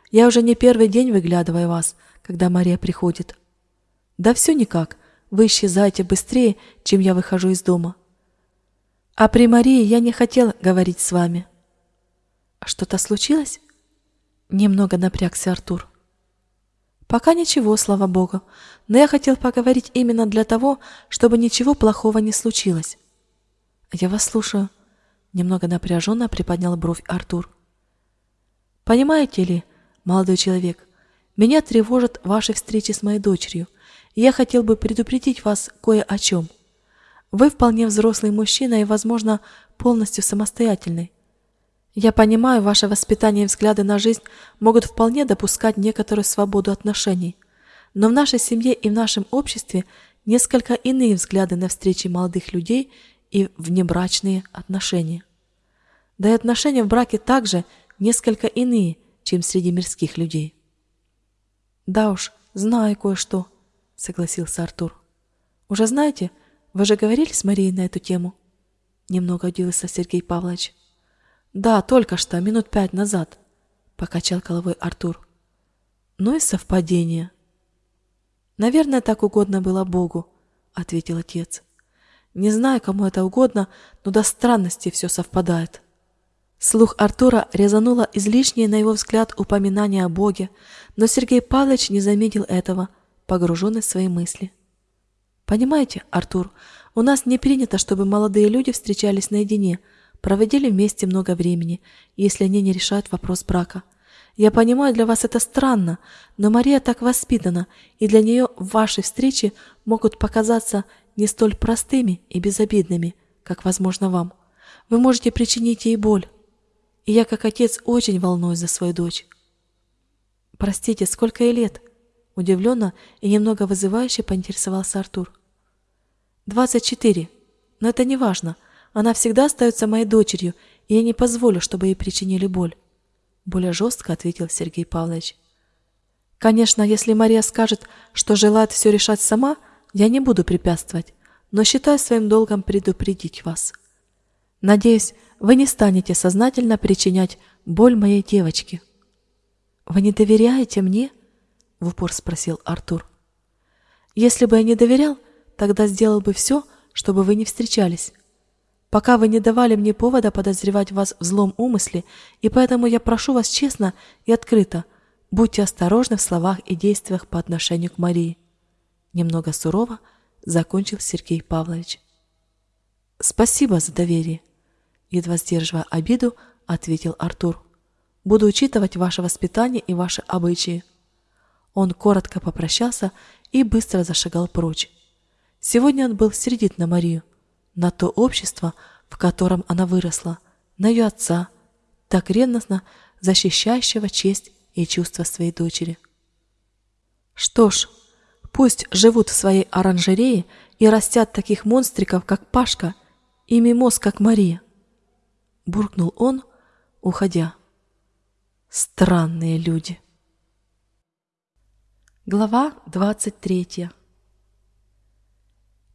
Я уже не первый день выглядываю вас, когда Мария приходит. Да все никак, вы исчезаете быстрее, чем я выхожу из дома. А при Марии я не хотел говорить с вами». «Что-то случилось?» Немного напрягся Артур. Пока ничего, слава богу, но я хотел поговорить именно для того, чтобы ничего плохого не случилось. Я вас слушаю. Немного напряженно приподнял бровь Артур. Понимаете ли, молодой человек, меня тревожат ваши встречи с моей дочерью, я хотел бы предупредить вас кое о чем. Вы вполне взрослый мужчина и, возможно, полностью самостоятельный. Я понимаю, ваше воспитание и взгляды на жизнь могут вполне допускать некоторую свободу отношений. Но в нашей семье и в нашем обществе несколько иные взгляды на встречи молодых людей и внебрачные отношения. Да и отношения в браке также несколько иные, чем среди мирских людей. Да уж, знаю кое-что, согласился Артур. Уже знаете, вы же говорили с Марией на эту тему? Немного удивился Сергей Павлович. Да, только что, минут пять назад, покачал головой Артур. Ну и совпадение. Наверное, так угодно было Богу, ответил отец. Не знаю, кому это угодно, но до странности все совпадает. Слух Артура резануло излишнее, на его взгляд, упоминание о Боге, но Сергей Павлович не заметил этого, погруженный в свои мысли. Понимаете, Артур, у нас не принято, чтобы молодые люди встречались наедине – проводили вместе много времени, если они не решают вопрос брака. Я понимаю, для вас это странно, но Мария так воспитана, и для нее ваши встречи могут показаться не столь простыми и безобидными, как возможно вам. Вы можете причинить ей боль. И я, как отец, очень волнуюсь за свою дочь. Простите, сколько ей лет? Удивленно и немного вызывающе поинтересовался Артур. Двадцать четыре. Но это не важно. Она всегда остается моей дочерью, и я не позволю, чтобы ей причинили боль. Более жестко ответил Сергей Павлович. Конечно, если Мария скажет, что желает все решать сама, я не буду препятствовать, но считаю своим долгом предупредить вас. Надеюсь, вы не станете сознательно причинять боль моей девочке. Вы не доверяете мне? В упор спросил Артур. Если бы я не доверял, тогда сделал бы все, чтобы вы не встречались пока вы не давали мне повода подозревать вас в злом умысле, и поэтому я прошу вас честно и открыто, будьте осторожны в словах и действиях по отношению к Марии. Немного сурово закончил Сергей Павлович. Спасибо за доверие, едва сдерживая обиду, ответил Артур. Буду учитывать ваше воспитание и ваши обычаи. Он коротко попрощался и быстро зашагал прочь. Сегодня он был сердит на Марию, на то общество, в котором она выросла, на ее отца, так ревностно защищающего честь и чувства своей дочери. Что ж, пусть живут в своей оранжерее и растят таких монстриков, как Пашка, и мимоз, как Мария. Буркнул он, уходя. Странные люди. Глава 23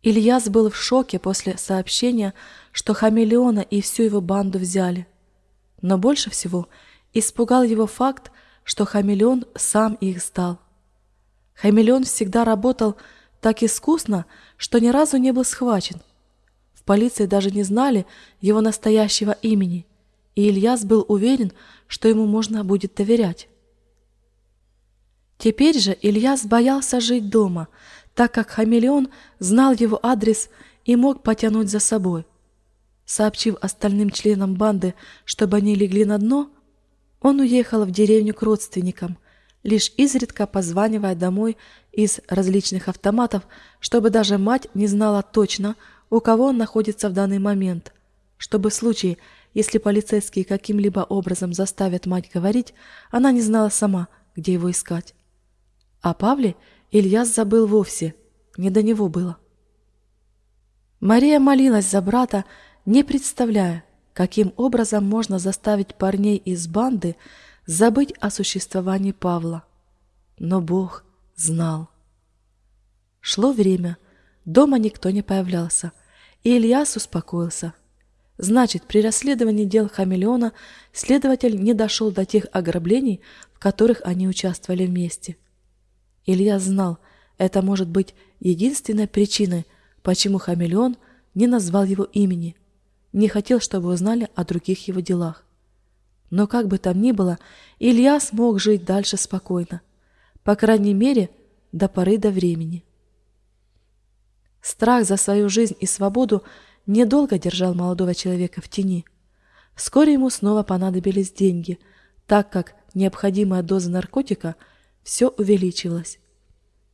Ильяс был в шоке после сообщения, что хамелеона и всю его банду взяли. Но больше всего испугал его факт, что хамелеон сам их сдал. Хамелеон всегда работал так искусно, что ни разу не был схвачен. В полиции даже не знали его настоящего имени, и Ильяс был уверен, что ему можно будет доверять. Теперь же Ильяс боялся жить дома – так как хамелеон знал его адрес и мог потянуть за собой. Сообщив остальным членам банды, чтобы они легли на дно, он уехал в деревню к родственникам, лишь изредка позванивая домой из различных автоматов, чтобы даже мать не знала точно, у кого он находится в данный момент, чтобы в случае, если полицейские каким-либо образом заставят мать говорить, она не знала сама, где его искать. А Павле Ильяс забыл вовсе, не до него было. Мария молилась за брата, не представляя, каким образом можно заставить парней из банды забыть о существовании Павла. Но Бог знал. Шло время, дома никто не появлялся, и Ильяс успокоился. Значит, при расследовании дел хамелеона следователь не дошел до тех ограблений, в которых они участвовали вместе. Илья знал, это может быть единственной причиной, почему хамелеон не назвал его имени, не хотел, чтобы узнали о других его делах. Но как бы там ни было, Илья смог жить дальше спокойно, по крайней мере, до поры до времени. Страх за свою жизнь и свободу недолго держал молодого человека в тени. Вскоре ему снова понадобились деньги, так как необходимая доза наркотика – все увеличилось.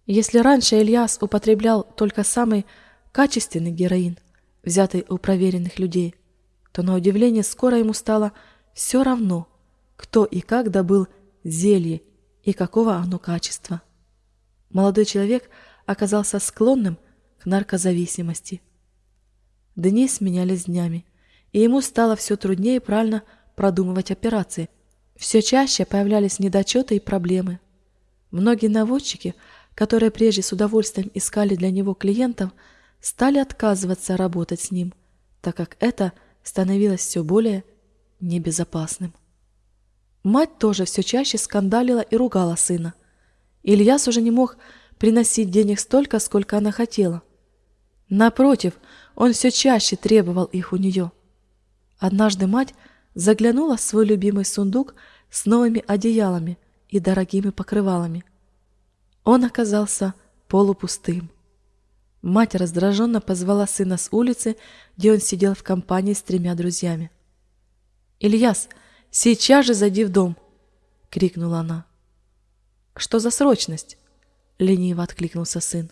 Если раньше Ильяс употреблял только самый качественный героин, взятый у проверенных людей, то на удивление скоро ему стало все равно, кто и как добыл зелье и какого оно качества. Молодой человек оказался склонным к наркозависимости. Дни сменялись днями, и ему стало все труднее правильно продумывать операции. Все чаще появлялись недочеты и проблемы – Многие наводчики, которые прежде с удовольствием искали для него клиентов, стали отказываться работать с ним, так как это становилось все более небезопасным. Мать тоже все чаще скандалила и ругала сына. Ильяс уже не мог приносить денег столько, сколько она хотела. Напротив, он все чаще требовал их у нее. Однажды мать заглянула в свой любимый сундук с новыми одеялами – и дорогими покрывалами. Он оказался полупустым. Мать раздраженно позвала сына с улицы, где он сидел в компании с тремя друзьями. «Ильяс, сейчас же зайди в дом!» — крикнула она. «Что за срочность?» — лениво откликнулся сын.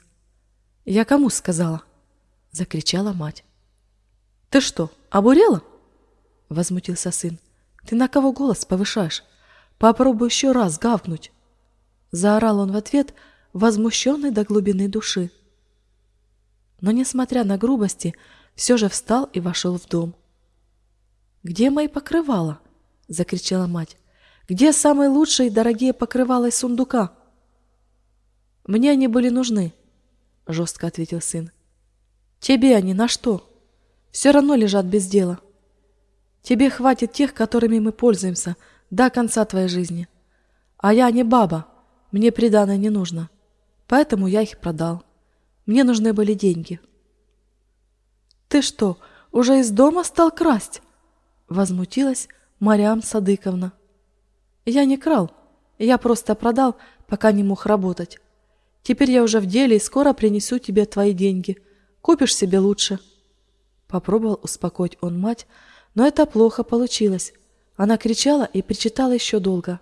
«Я кому сказала?» — закричала мать. «Ты что, обурела?» — возмутился сын. «Ты на кого голос повышаешь? Попробуй еще раз гавкнуть!» Заорал он в ответ, возмущенный до глубины души. Но, несмотря на грубости, все же встал и вошел в дом. «Где мои покрывала?» — закричала мать. «Где самые лучшие и дорогие покрывала из сундука?» «Мне они были нужны», — жестко ответил сын. «Тебе они на что? Все равно лежат без дела. Тебе хватит тех, которыми мы пользуемся, — до конца твоей жизни. А я не баба, мне приданое не нужно. Поэтому я их продал. Мне нужны были деньги. Ты что, уже из дома стал красть? Возмутилась Мариам Садыковна. Я не крал, я просто продал, пока не мог работать. Теперь я уже в деле и скоро принесу тебе твои деньги. Купишь себе лучше. Попробовал успокоить он мать, но это плохо получилось. Она кричала и причитала еще долго.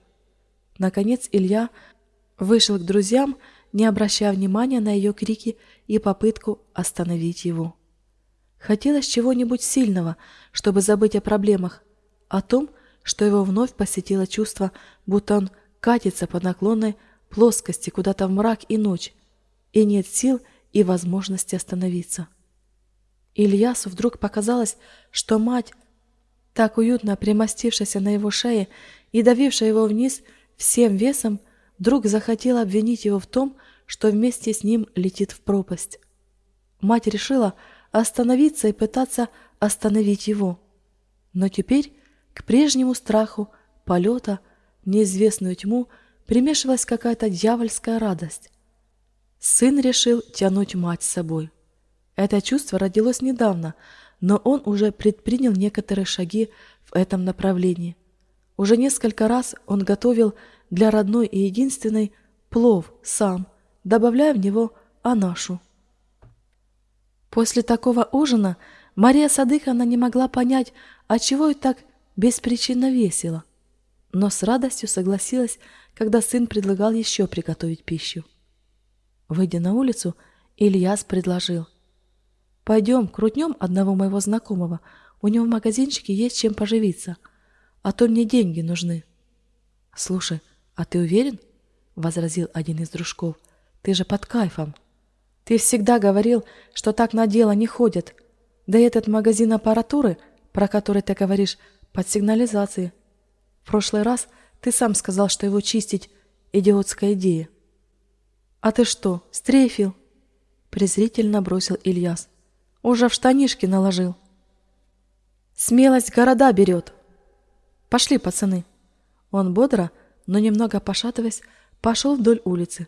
Наконец Илья вышел к друзьям, не обращая внимания на ее крики и попытку остановить его. Хотелось чего-нибудь сильного, чтобы забыть о проблемах, о том, что его вновь посетило чувство, будто он катится по наклонной плоскости куда-то в мрак и ночь, и нет сил и возможности остановиться. Ильясу вдруг показалось, что мать, так уютно примостившаяся на его шее и давившая его вниз всем весом, вдруг захотела обвинить его в том, что вместе с ним летит в пропасть. Мать решила остановиться и пытаться остановить его. Но теперь к прежнему страху полета неизвестную тьму примешивалась какая-то дьявольская радость. Сын решил тянуть мать с собой. Это чувство родилось недавно, но он уже предпринял некоторые шаги в этом направлении. Уже несколько раз он готовил для родной и единственной плов сам, добавляя в него анашу. После такого ужина Мария Садыховна не могла понять, отчего и так беспричинно весело, но с радостью согласилась, когда сын предлагал еще приготовить пищу. Выйдя на улицу, Ильяс предложил. «Пойдем, крутнем одного моего знакомого. У него в магазинчике есть чем поживиться. А то мне деньги нужны». «Слушай, а ты уверен?» — возразил один из дружков. «Ты же под кайфом». «Ты всегда говорил, что так на дело не ходят. Да и этот магазин аппаратуры, про который ты говоришь, под сигнализацией. В прошлый раз ты сам сказал, что его чистить — идиотская идея». «А ты что, стрейфил?» презрительно бросил Ильяс. Уже в штанишки наложил. Смелость города берет. Пошли, пацаны. Он бодро, но немного пошатываясь, пошел вдоль улицы.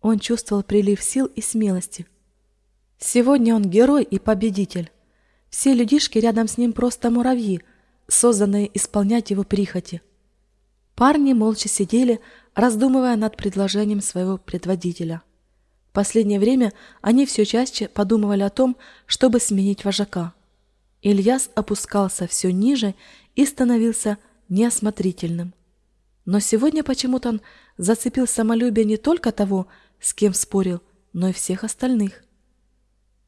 Он чувствовал прилив сил и смелости. Сегодня он герой и победитель. Все людишки рядом с ним просто муравьи, созданные исполнять его прихоти. Парни молча сидели, раздумывая над предложением своего предводителя последнее время они все чаще подумывали о том, чтобы сменить вожака. Ильяс опускался все ниже и становился неосмотрительным. Но сегодня почему-то он зацепил самолюбие не только того, с кем спорил, но и всех остальных.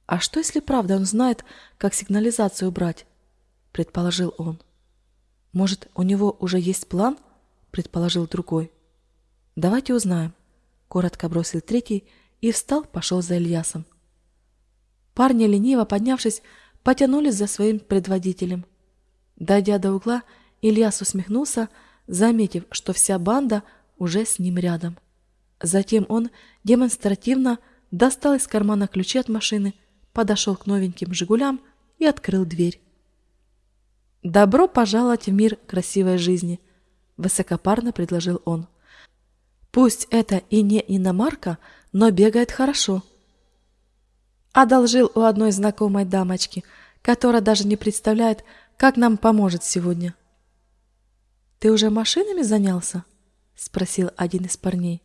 «А что, если правда он знает, как сигнализацию убрать?» – предположил он. «Может, у него уже есть план?» – предположил другой. «Давайте узнаем», – коротко бросил третий и встал, пошел за Ильясом. Парни, лениво поднявшись, потянулись за своим предводителем. Дойдя до угла, Ильяс усмехнулся, заметив, что вся банда уже с ним рядом. Затем он демонстративно достал из кармана ключи от машины, подошел к новеньким «Жигулям» и открыл дверь. «Добро пожаловать в мир красивой жизни», — высокопарно предложил он. «Пусть это и не иномарка, — но бегает хорошо. Одолжил у одной знакомой дамочки, которая даже не представляет, как нам поможет сегодня. «Ты уже машинами занялся?» — спросил один из парней.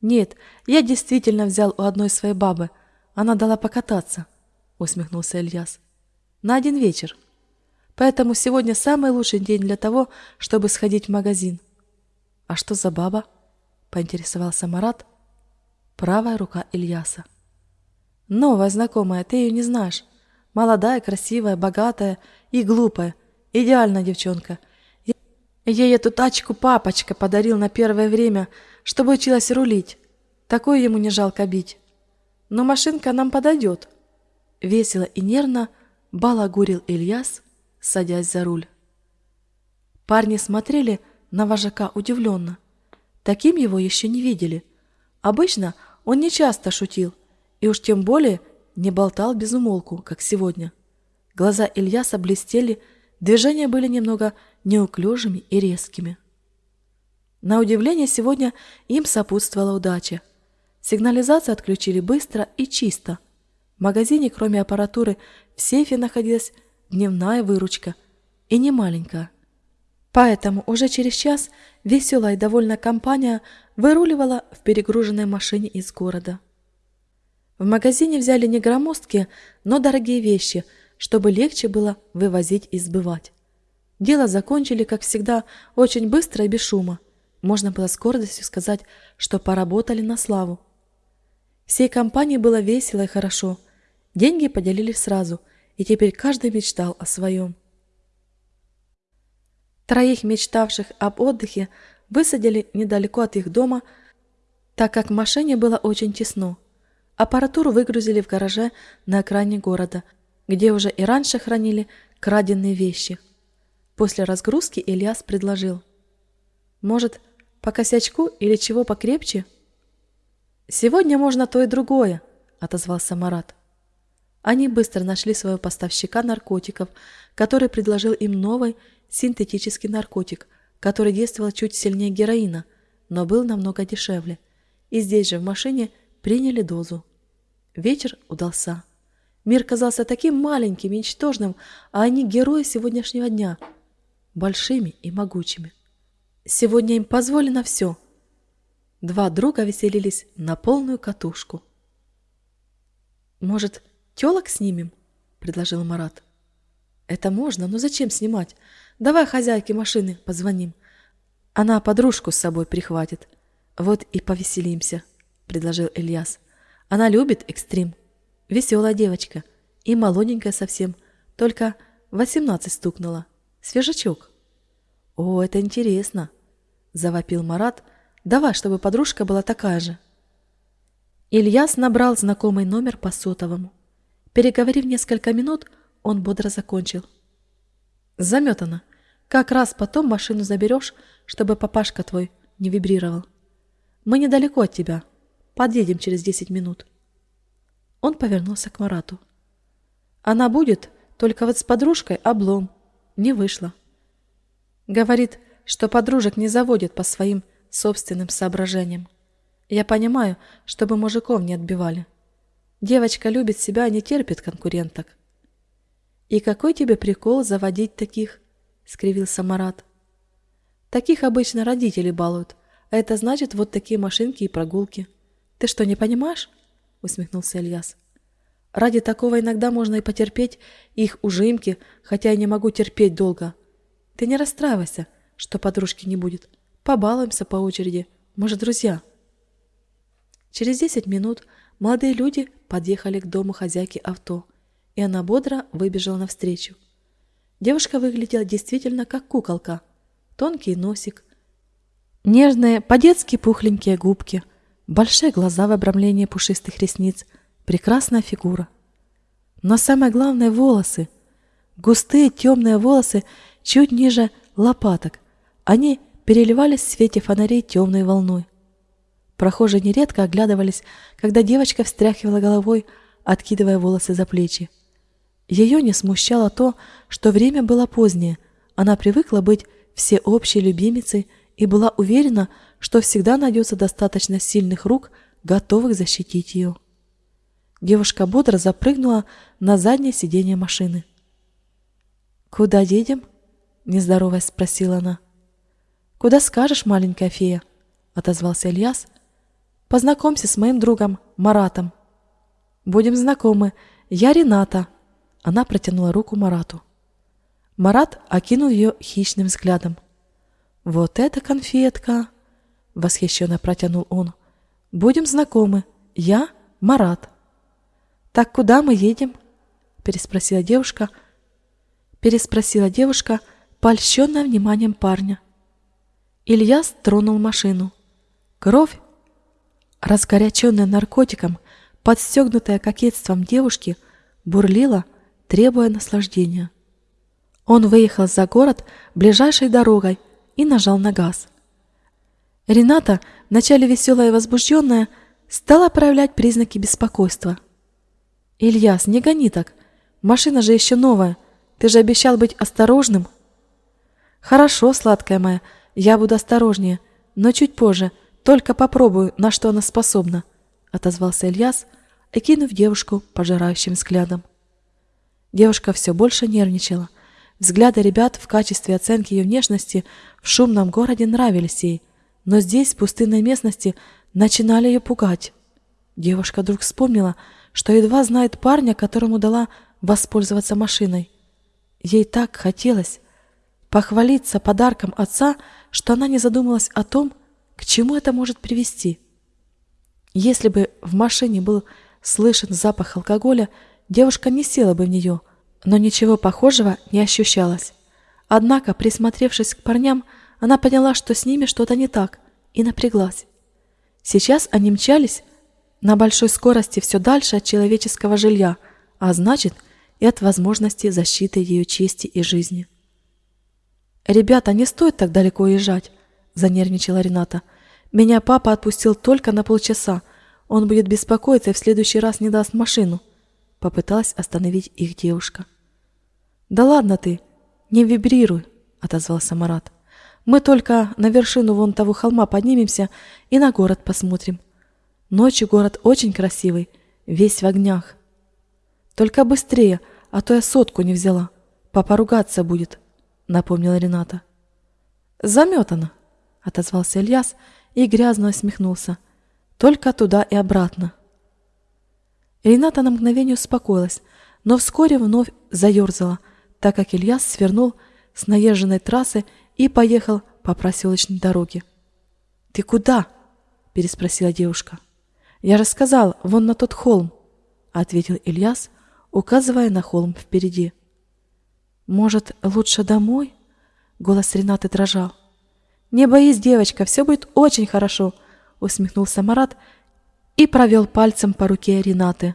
«Нет, я действительно взял у одной своей бабы. Она дала покататься», — усмехнулся Ильяс. «На один вечер. Поэтому сегодня самый лучший день для того, чтобы сходить в магазин». «А что за баба?» — поинтересовался Марат, правая рука Ильяса. «Новая знакомая, ты ее не знаешь. Молодая, красивая, богатая и глупая. Идеальная девчонка. Ей эту тачку папочка подарил на первое время, чтобы училась рулить. Такое ему не жалко бить. Но машинка нам подойдет». Весело и нервно балагурил Ильяс, садясь за руль. Парни смотрели на вожака удивленно. Таким его еще не видели – Обычно он не часто шутил, и уж тем более не болтал без умолку, как сегодня. Глаза Ильяса блестели, движения были немного неуклюжими и резкими. На удивление, сегодня им сопутствовала удача. Сигнализацию отключили быстро и чисто. В магазине, кроме аппаратуры, в сейфе находилась дневная выручка, и не маленькая. Поэтому уже через час веселая и довольная компания выруливала в перегруженной машине из города. В магазине взяли не громоздкие, но дорогие вещи, чтобы легче было вывозить и сбывать. Дело закончили, как всегда, очень быстро и без шума. Можно было с гордостью сказать, что поработали на славу. Всей компании было весело и хорошо. Деньги поделили сразу, и теперь каждый мечтал о своем. Троих мечтавших об отдыхе высадили недалеко от их дома, так как в машине было очень тесно. Аппаратуру выгрузили в гараже на окраине города, где уже и раньше хранили краденные вещи. После разгрузки Ильяс предложил. «Может, по косячку или чего покрепче?» «Сегодня можно то и другое», — отозвался Марат. Они быстро нашли своего поставщика наркотиков, который предложил им новый синтетический наркотик, который действовал чуть сильнее героина, но был намного дешевле. И здесь же в машине приняли дозу. Вечер удался. Мир казался таким маленьким и ничтожным, а они герои сегодняшнего дня, большими и могучими. Сегодня им позволено все. Два друга веселились на полную катушку. «Может, телок снимем?» – предложил Марат. «Это можно, но зачем снимать? Давай хозяйке машины позвоним. Она подружку с собой прихватит. Вот и повеселимся», – предложил Ильяс. «Она любит экстрим. Веселая девочка. И молоденькая совсем. Только восемнадцать стукнула. Свежачок». «О, это интересно!» – завопил Марат. «Давай, чтобы подружка была такая же». Ильяс набрал знакомый номер по сотовому. Переговорив несколько минут, он бодро закончил. Заметано. Как раз потом машину заберешь, чтобы папашка твой не вибрировал. Мы недалеко от тебя. Подъедем через десять минут. Он повернулся к Марату. Она будет, только вот с подружкой облом. Не вышло. Говорит, что подружек не заводит по своим собственным соображениям. Я понимаю, чтобы мужиков не отбивали. Девочка любит себя и не терпит конкуренток. «И какой тебе прикол заводить таких?» — скривился Марат. «Таких обычно родители балуют, а это значит вот такие машинки и прогулки. Ты что, не понимаешь?» — усмехнулся Ильяс. «Ради такого иногда можно и потерпеть их ужимки, хотя я не могу терпеть долго. Ты не расстраивайся, что подружки не будет. Побалуемся по очереди, может, друзья». Через десять минут молодые люди подъехали к дому хозяйки авто — и она бодро выбежала навстречу. Девушка выглядела действительно как куколка. Тонкий носик, нежные, по-детски пухленькие губки, большие глаза в обрамлении пушистых ресниц, прекрасная фигура. Но самое главное — волосы. Густые темные волосы чуть ниже лопаток. Они переливались в свете фонарей темной волной. Прохожие нередко оглядывались, когда девочка встряхивала головой, откидывая волосы за плечи. Ее не смущало то, что время было позднее, она привыкла быть всеобщей любимицей и была уверена, что всегда найдется достаточно сильных рук, готовых защитить ее. Девушка бодро запрыгнула на заднее сиденье машины. «Куда едем?» – нездороваясь спросила она. «Куда скажешь, маленькая фея?» – отозвался Ильяс. «Познакомься с моим другом Маратом». «Будем знакомы. Я Рената», она протянула руку Марату. Марат окинул ее хищным взглядом. «Вот это конфетка!» — восхищенно протянул он. «Будем знакомы. Я Марат». «Так куда мы едем?» — переспросила девушка. Переспросила девушка, польщенная вниманием парня. Ильяс тронул машину. Кровь, разгоряченная наркотиком, подстегнутая кокетством девушки, бурлила, требуя наслаждения. Он выехал за город ближайшей дорогой и нажал на газ. Рената, вначале веселая и возбужденная, стала проявлять признаки беспокойства. «Ильяс, не гони так. Машина же еще новая. Ты же обещал быть осторожным». «Хорошо, сладкая моя, я буду осторожнее, но чуть позже, только попробую, на что она способна», — отозвался Ильяс, окинув девушку пожирающим взглядом. Девушка все больше нервничала. Взгляды ребят в качестве оценки ее внешности в шумном городе нравились ей, но здесь, в пустынной местности, начинали ее пугать. Девушка вдруг вспомнила, что едва знает парня, которому дала воспользоваться машиной. Ей так хотелось похвалиться подарком отца, что она не задумалась о том, к чему это может привести. Если бы в машине был слышен запах алкоголя, девушка не села бы в нее, Но ничего похожего не ощущалось. Однако, присмотревшись к парням, она поняла, что с ними что-то не так, и напряглась. Сейчас они мчались на большой скорости все дальше от человеческого жилья, а значит и от возможности защиты ее чести и жизни. «Ребята, не стоит так далеко уезжать», – занервничала Рената. «Меня папа отпустил только на полчаса. Он будет беспокоиться и в следующий раз не даст машину». Попыталась остановить их девушка. «Да ладно ты, не вибрируй», – отозвался Марат. «Мы только на вершину вон того холма поднимемся и на город посмотрим. Ночью город очень красивый, весь в огнях. Только быстрее, а то я сотку не взяла. Папа ругаться будет», — напомнила Рената. «Заметано», — отозвался Ильяс и грязно усмехнулся. «Только туда и обратно». Рената на мгновение успокоилась, но вскоре вновь заерзала, так как Ильяс свернул с наезженной трассы и поехал по проселочной дороге. «Ты куда?» – переспросила девушка. «Я же сказал, вон на тот холм», – ответил Ильяс, указывая на холм впереди. «Может, лучше домой?» Голос Ренаты дрожал. «Не боись, девочка, все будет очень хорошо», усмехнулся Марат и провел пальцем по руке Ренаты.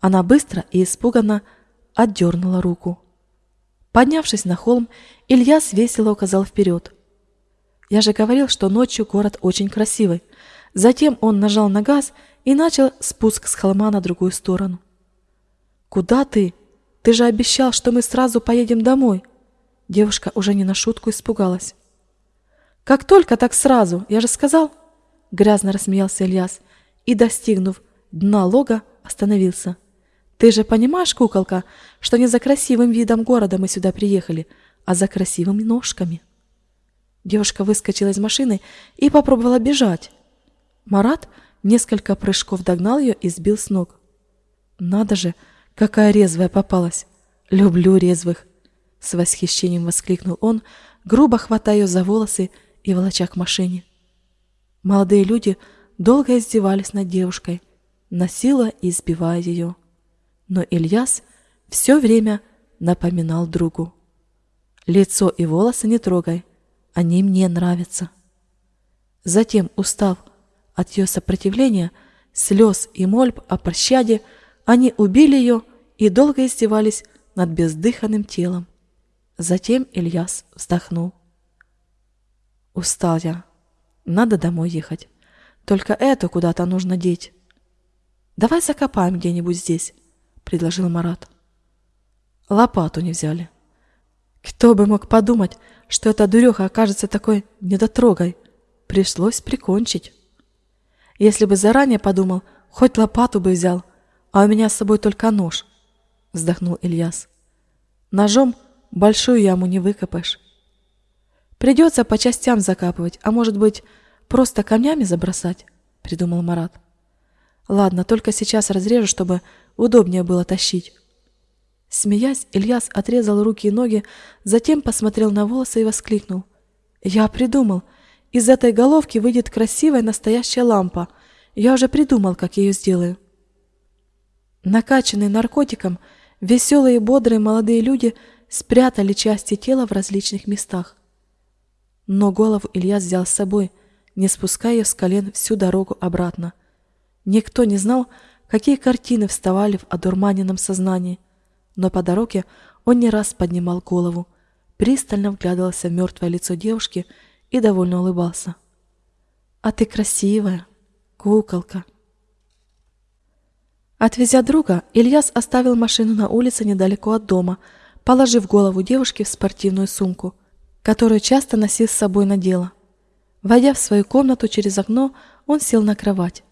Она быстро и испуганно отдернула руку. Поднявшись на холм, Ильяс весело указал вперед. «Я же говорил, что ночью город очень красивый». Затем он нажал на газ и начал спуск с холма на другую сторону. «Куда ты? Ты же обещал, что мы сразу поедем домой!» Девушка уже не на шутку испугалась. «Как только, так сразу! Я же сказал!» Грязно рассмеялся Ильяс и, достигнув дна лога, остановился. «Ты же понимаешь, куколка, что не за красивым видом города мы сюда приехали, а за красивыми ножками?» Девушка выскочила из машины и попробовала бежать. Марат несколько прыжков догнал ее и сбил с ног. «Надо же!» Какая резвая попалась! Люблю резвых!» С восхищением воскликнул он, грубо хватая ее за волосы и волоча к машине. Молодые люди долго издевались над девушкой, насилуя и избивая ее. Но Ильяс все время напоминал другу. «Лицо и волосы не трогай, они мне нравятся». Затем, устав от ее сопротивления, слез и мольб о пощаде, они убили ее и долго издевались над бездыханным телом. Затем Ильяс вздохнул. Устал я. Надо домой ехать. Только это куда-то нужно деть. Давай закопаем где-нибудь здесь, предложил Марат. Лопату не взяли. Кто бы мог подумать, что эта дуреха окажется такой недотрогой. Пришлось прикончить. Если бы заранее подумал, хоть лопату бы взял, а у меня с собой только нож, вздохнул Ильяс. Ножом большую яму не выкопаешь. Придется по частям закапывать, а может быть, просто камнями забросать, придумал Марат. Ладно, только сейчас разрежу, чтобы удобнее было тащить. Смеясь, Ильяс отрезал руки и ноги, затем посмотрел на волосы и воскликнул. «Я придумал! Из этой головки выйдет красивая настоящая лампа. Я уже придумал, как я ее сделаю». Накачанные наркотиком, веселые и бодрые молодые люди спрятали части тела в различных местах. Но голову Илья взял с собой, не спуская с колен всю дорогу обратно. Никто не знал, какие картины вставали в одурманенном сознании, но по дороге он не раз поднимал голову, пристально вглядывался в мертвое лицо девушки и довольно улыбался. «А ты красивая, куколка!» Отвезя друга, Ильяс оставил машину на улице недалеко от дома, положив голову девушки в спортивную сумку, которую часто носил с собой на дело. Войдя в свою комнату через окно, он сел на кровать.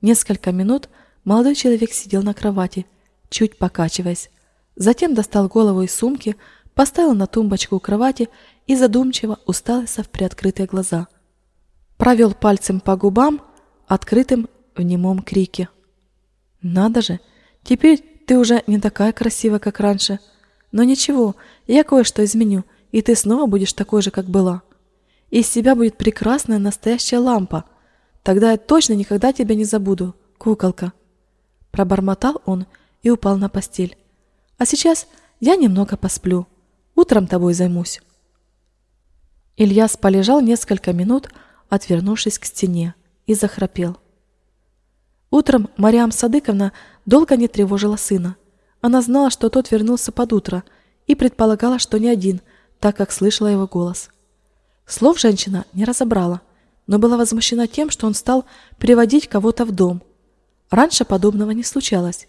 Несколько минут молодой человек сидел на кровати, чуть покачиваясь. Затем достал голову из сумки, поставил на тумбочку у кровати и задумчиво уставился в приоткрытые глаза. Провел пальцем по губам, открытым в немом крике. Надо же, теперь ты уже не такая красивая, как раньше. Но ничего, я кое-что изменю, и ты снова будешь такой же, как была. Из себя будет прекрасная настоящая лампа. Тогда я точно никогда тебя не забуду, куколка. Пробормотал он и упал на постель. А сейчас я немного посплю. Утром тобой займусь». Ильяс полежал несколько минут, отвернувшись к стене, и захрапел. Утром Мариам Садыковна долго не тревожила сына. Она знала, что тот вернулся под утро, и предполагала, что не один, так как слышала его голос. Слов женщина не разобрала, но была возмущена тем, что он стал приводить кого-то в дом. Раньше подобного не случалось.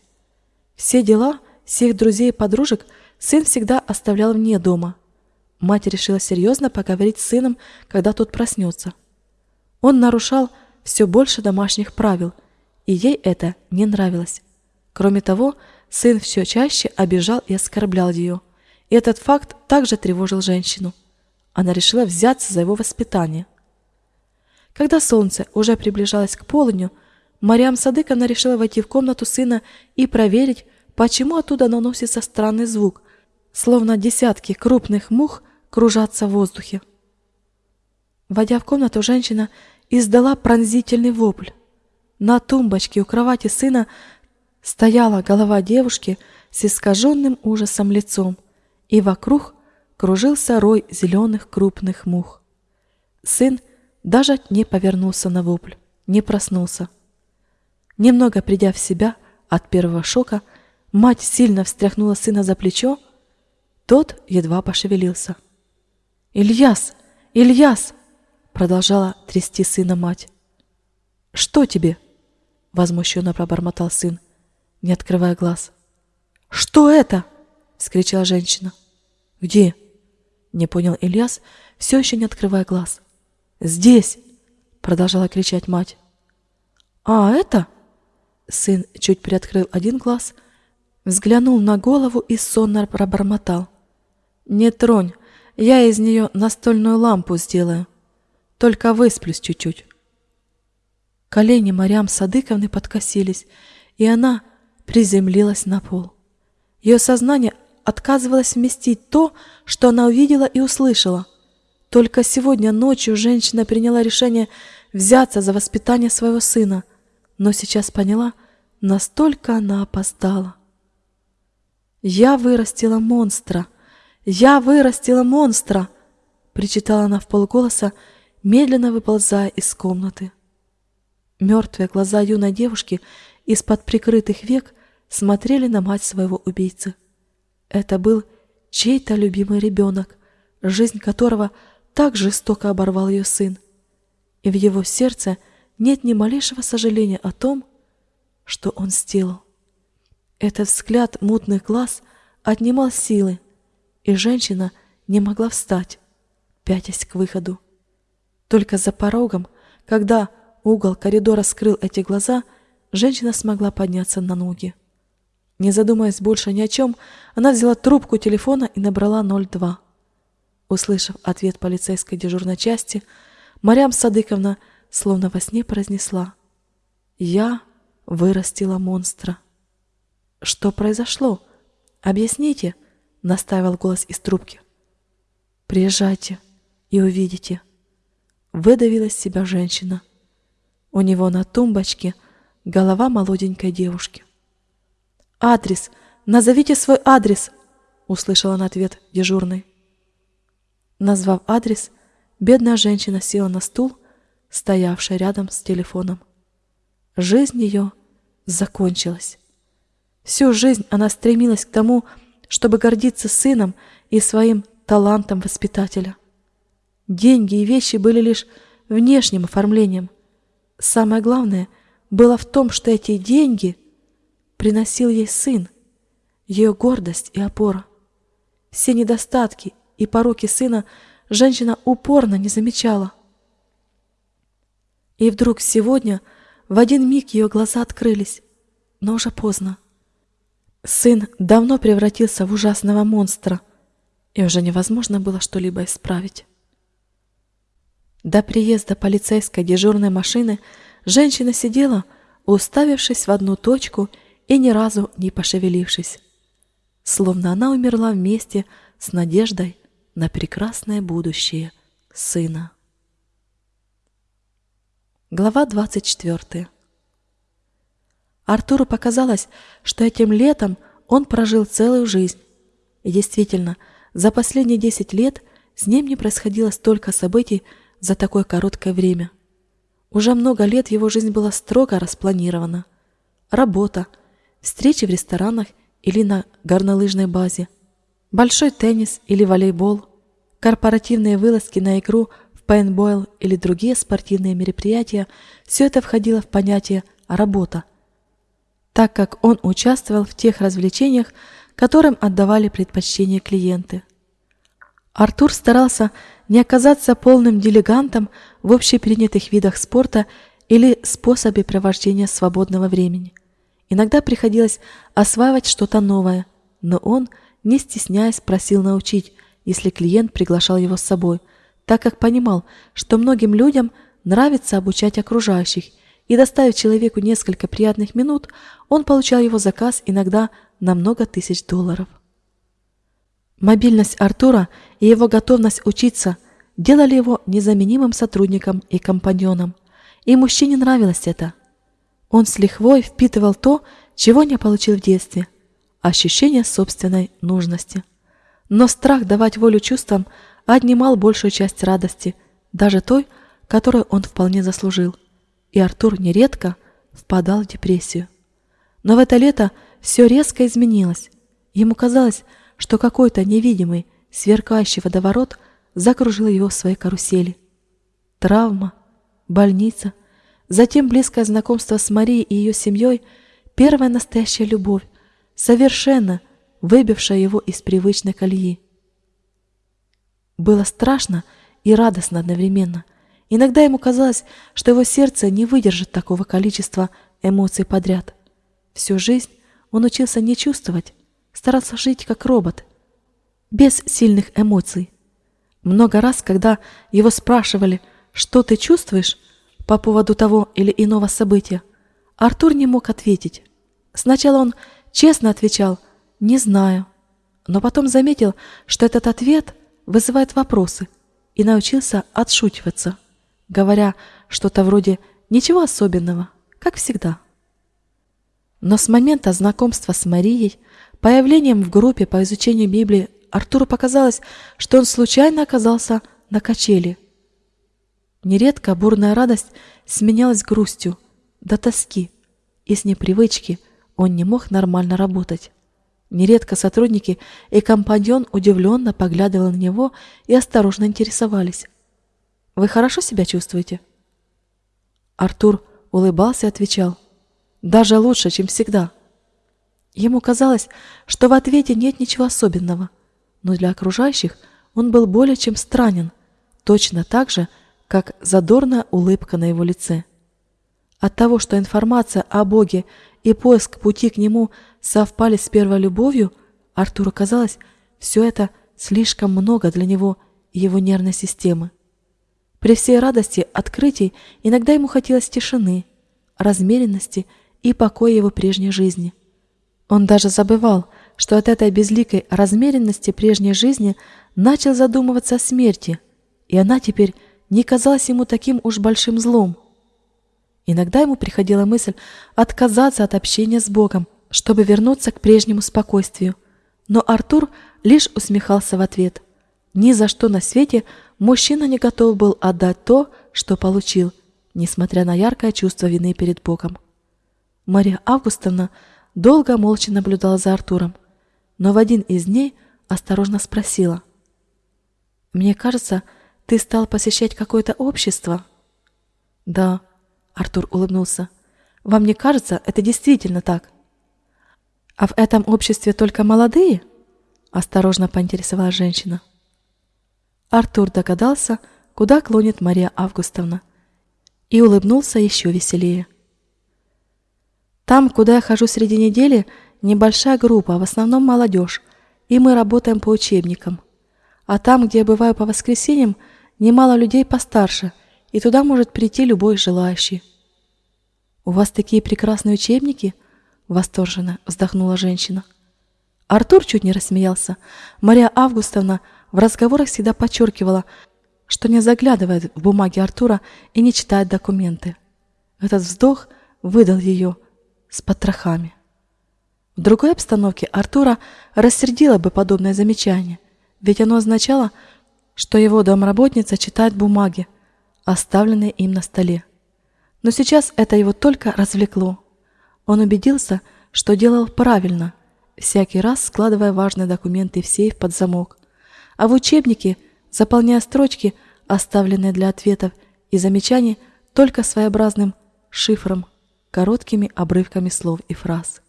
Все дела всех друзей и подружек сын всегда оставлял вне дома. Мать решила серьезно поговорить с сыном, когда тот проснется. Он нарушал все больше домашних правил, и ей это не нравилось. Кроме того, сын все чаще обижал и оскорблял ее, и этот факт также тревожил женщину. Она решила взяться за его воспитание. Когда солнце уже приближалось к полудню, Мариам Садыковна решила войти в комнату сына и проверить, почему оттуда наносится странный звук, словно десятки крупных мух кружатся в воздухе. Войдя в комнату, женщина издала пронзительный вопль. На тумбочке у кровати сына стояла голова девушки с искаженным ужасом лицом, и вокруг кружился рой зеленых крупных мух. Сын даже не повернулся на вопль, не проснулся. Немного придя в себя от первого шока, мать сильно встряхнула сына за плечо, тот едва пошевелился. «Ильяс! Ильяс!» — продолжала трясти сына мать. «Что тебе?» — возмущенно пробормотал сын, не открывая глаз. «Что это?» — вскричала женщина. «Где?» — не понял Ильяс, все еще не открывая глаз. «Здесь!» — продолжала кричать мать. «А это?» Сын чуть приоткрыл один глаз, взглянул на голову и сонно пробормотал. «Не тронь, я из нее настольную лампу сделаю. Только высплюсь чуть-чуть». Колени Марьям Садыковны подкосились, и она приземлилась на пол. Ее сознание отказывалось вместить то, что она увидела и услышала. Только сегодня ночью женщина приняла решение взяться за воспитание своего сына – но сейчас поняла, настолько она опоздала. «Я вырастила монстра! Я вырастила монстра!» причитала она в полголоса, медленно выползая из комнаты. Мертвые глаза юной девушки из-под прикрытых век смотрели на мать своего убийцы. Это был чей-то любимый ребенок, жизнь которого так жестоко оборвал ее сын. И в его сердце – нет ни малейшего сожаления о том, что он сделал. Этот взгляд мутных глаз отнимал силы, и женщина не могла встать, пятясь к выходу. Только за порогом, когда угол коридора скрыл эти глаза, женщина смогла подняться на ноги. Не задумываясь больше ни о чем, она взяла трубку телефона и набрала 02. Услышав ответ полицейской дежурной части, Марьям Садыковна словно во сне произнесла «Я вырастила монстра». «Что произошло? Объясните», — настаивал голос из трубки. «Приезжайте и увидите». Выдавила из себя женщина. У него на тумбочке голова молоденькой девушки. «Адрес! Назовите свой адрес!» — услышала на ответ дежурный. Назвав адрес, бедная женщина села на стул стоявшая рядом с телефоном. Жизнь ее закончилась. Всю жизнь она стремилась к тому, чтобы гордиться сыном и своим талантом воспитателя. Деньги и вещи были лишь внешним оформлением. Самое главное было в том, что эти деньги приносил ей сын, ее гордость и опора. Все недостатки и пороки сына женщина упорно не замечала. И вдруг сегодня в один миг ее глаза открылись, но уже поздно. Сын давно превратился в ужасного монстра, и уже невозможно было что-либо исправить. До приезда полицейской дежурной машины женщина сидела, уставившись в одну точку и ни разу не пошевелившись, словно она умерла вместе с надеждой на прекрасное будущее сына. Глава 24. Артуру показалось, что этим летом он прожил целую жизнь, И действительно, за последние 10 лет с ним не происходило столько событий за такое короткое время. Уже много лет его жизнь была строго распланирована. Работа, встречи в ресторанах или на горнолыжной базе, большой теннис или волейбол, корпоративные вылазки на игру в пейнтбойл или другие спортивные мероприятия – все это входило в понятие «работа», так как он участвовал в тех развлечениях, которым отдавали предпочтение клиенты. Артур старался не оказаться полным дилигантом в общепринятых видах спорта или способе провождения свободного времени. Иногда приходилось осваивать что-то новое, но он, не стесняясь, просил научить, если клиент приглашал его с собой, так как понимал, что многим людям нравится обучать окружающих, и доставив человеку несколько приятных минут, он получал его заказ иногда на много тысяч долларов. Мобильность Артура и его готовность учиться делали его незаменимым сотрудником и компаньоном, и мужчине нравилось это. Он с лихвой впитывал то, чего не получил в детстве – ощущение собственной нужности. Но страх давать волю чувствам отнимал большую часть радости, даже той, которую он вполне заслужил. И Артур нередко впадал в депрессию. Но в это лето все резко изменилось. Ему казалось, что какой-то невидимый, сверкающий водоворот закружил его в своей карусели. Травма, больница, затем близкое знакомство с Марией и ее семьей, первая настоящая любовь, совершенно выбившая его из привычной колеи. Было страшно и радостно одновременно. Иногда ему казалось, что его сердце не выдержит такого количества эмоций подряд. Всю жизнь он учился не чувствовать, старался жить как робот, без сильных эмоций. Много раз, когда его спрашивали, что ты чувствуешь по поводу того или иного события, Артур не мог ответить. Сначала он честно отвечал «не знаю», но потом заметил, что этот ответ вызывает вопросы и научился отшучиваться, говоря что-то вроде «ничего особенного, как всегда». Но с момента знакомства с Марией, появлением в группе по изучению Библии, Артуру показалось, что он случайно оказался на качели. Нередко бурная радость сменялась грустью, до тоски, и с непривычки он не мог нормально работать. Нередко сотрудники и компаньон удивленно поглядывали на него и осторожно интересовались. «Вы хорошо себя чувствуете?» Артур улыбался и отвечал – даже лучше, чем всегда. Ему казалось, что в ответе нет ничего особенного, но для окружающих он был более чем странен, точно так же, задорная улыбка на его лице. От того, что информация о Боге и поиск пути к Нему совпали с первой любовью, Артуру казалось, все это слишком много для него и его нервной системы. При всей радости открытий иногда ему хотелось тишины, размеренности и покой его прежней жизни. Он даже забывал, что от этой безликой размеренности прежней жизни начал задумываться о смерти, и она теперь не казалась ему таким уж большим злом. Иногда ему приходила мысль отказаться от общения с Богом, чтобы вернуться к прежнему спокойствию. Но Артур лишь усмехался в ответ. Ни за что на свете мужчина не готов был отдать то, что получил, несмотря на яркое чувство вины перед Богом. Мария Августовна долго молча наблюдала за Артуром, но в один из дней осторожно спросила. «Мне кажется, ты стал посещать какое-то общество?» «Да», — Артур улыбнулся. «Вам не кажется, это действительно так?» «А в этом обществе только молодые?» — осторожно поинтересовалась женщина. Артур догадался, куда клонит Мария Августовна, и улыбнулся еще веселее. Там, куда я хожу среди недели, небольшая группа, в основном молодежь, и мы работаем по учебникам. А там, где я бываю по воскресеньям, немало людей постарше, и туда может прийти любой желающий. «У вас такие прекрасные учебники?» — восторженно вздохнула женщина. Артур чуть не рассмеялся. Мария Августовна в разговорах всегда подчеркивала, что не заглядывает в бумаги Артура и не читает документы. Этот вздох выдал ее — с потрохами. В другой обстановке Артура рассердило бы подобное замечание, ведь оно означало, что его домработница читает бумаги, оставленные им на столе. Но сейчас это его только развлекло. Он убедился, что делал правильно, всякий раз складывая важные документы в сейф под замок, а в учебнике, заполняя строчки, оставленные для ответов и замечаний, только своеобразным шифром, короткими обрывками слов и фраз.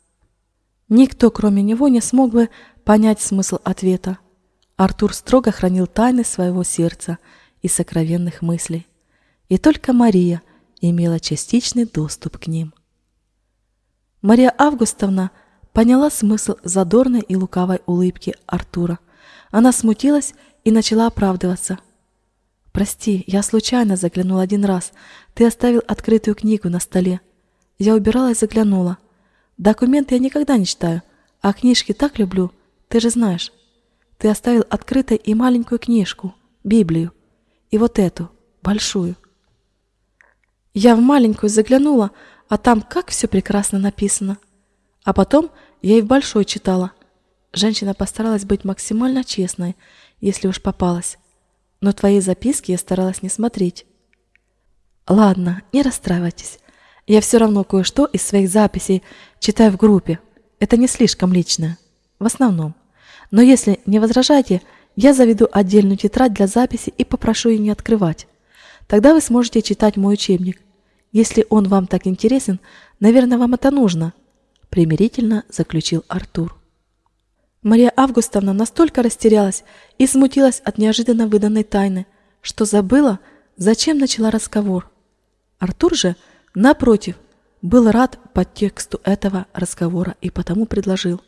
Никто, кроме него, не смог бы понять смысл ответа. Артур строго хранил тайны своего сердца и сокровенных мыслей. И только Мария имела частичный доступ к ним. Мария Августовна поняла смысл задорной и лукавой улыбки Артура. Она смутилась и начала оправдываться. «Прости, я случайно заглянул один раз. Ты оставил открытую книгу на столе. Я убирала и заглянула. Документы я никогда не читаю, а книжки так люблю, ты же знаешь. Ты оставил открытой и маленькую книжку, Библию, и вот эту, большую. Я в маленькую заглянула, а там как все прекрасно написано. А потом я и в большой читала. Женщина постаралась быть максимально честной, если уж попалась. Но твои записки я старалась не смотреть. Ладно, не расстраивайтесь. Я все равно кое-что из своих записей читаю в группе. Это не слишком личное. В основном. Но если не возражаете, я заведу отдельную тетрадь для записи и попрошу ее не открывать. Тогда вы сможете читать мой учебник. Если он вам так интересен, наверное, вам это нужно, примирительно заключил Артур. Мария Августовна настолько растерялась и смутилась от неожиданно выданной тайны, что забыла, зачем начала разговор. Артур же – Напротив, был рад подтексту этого разговора и потому предложил.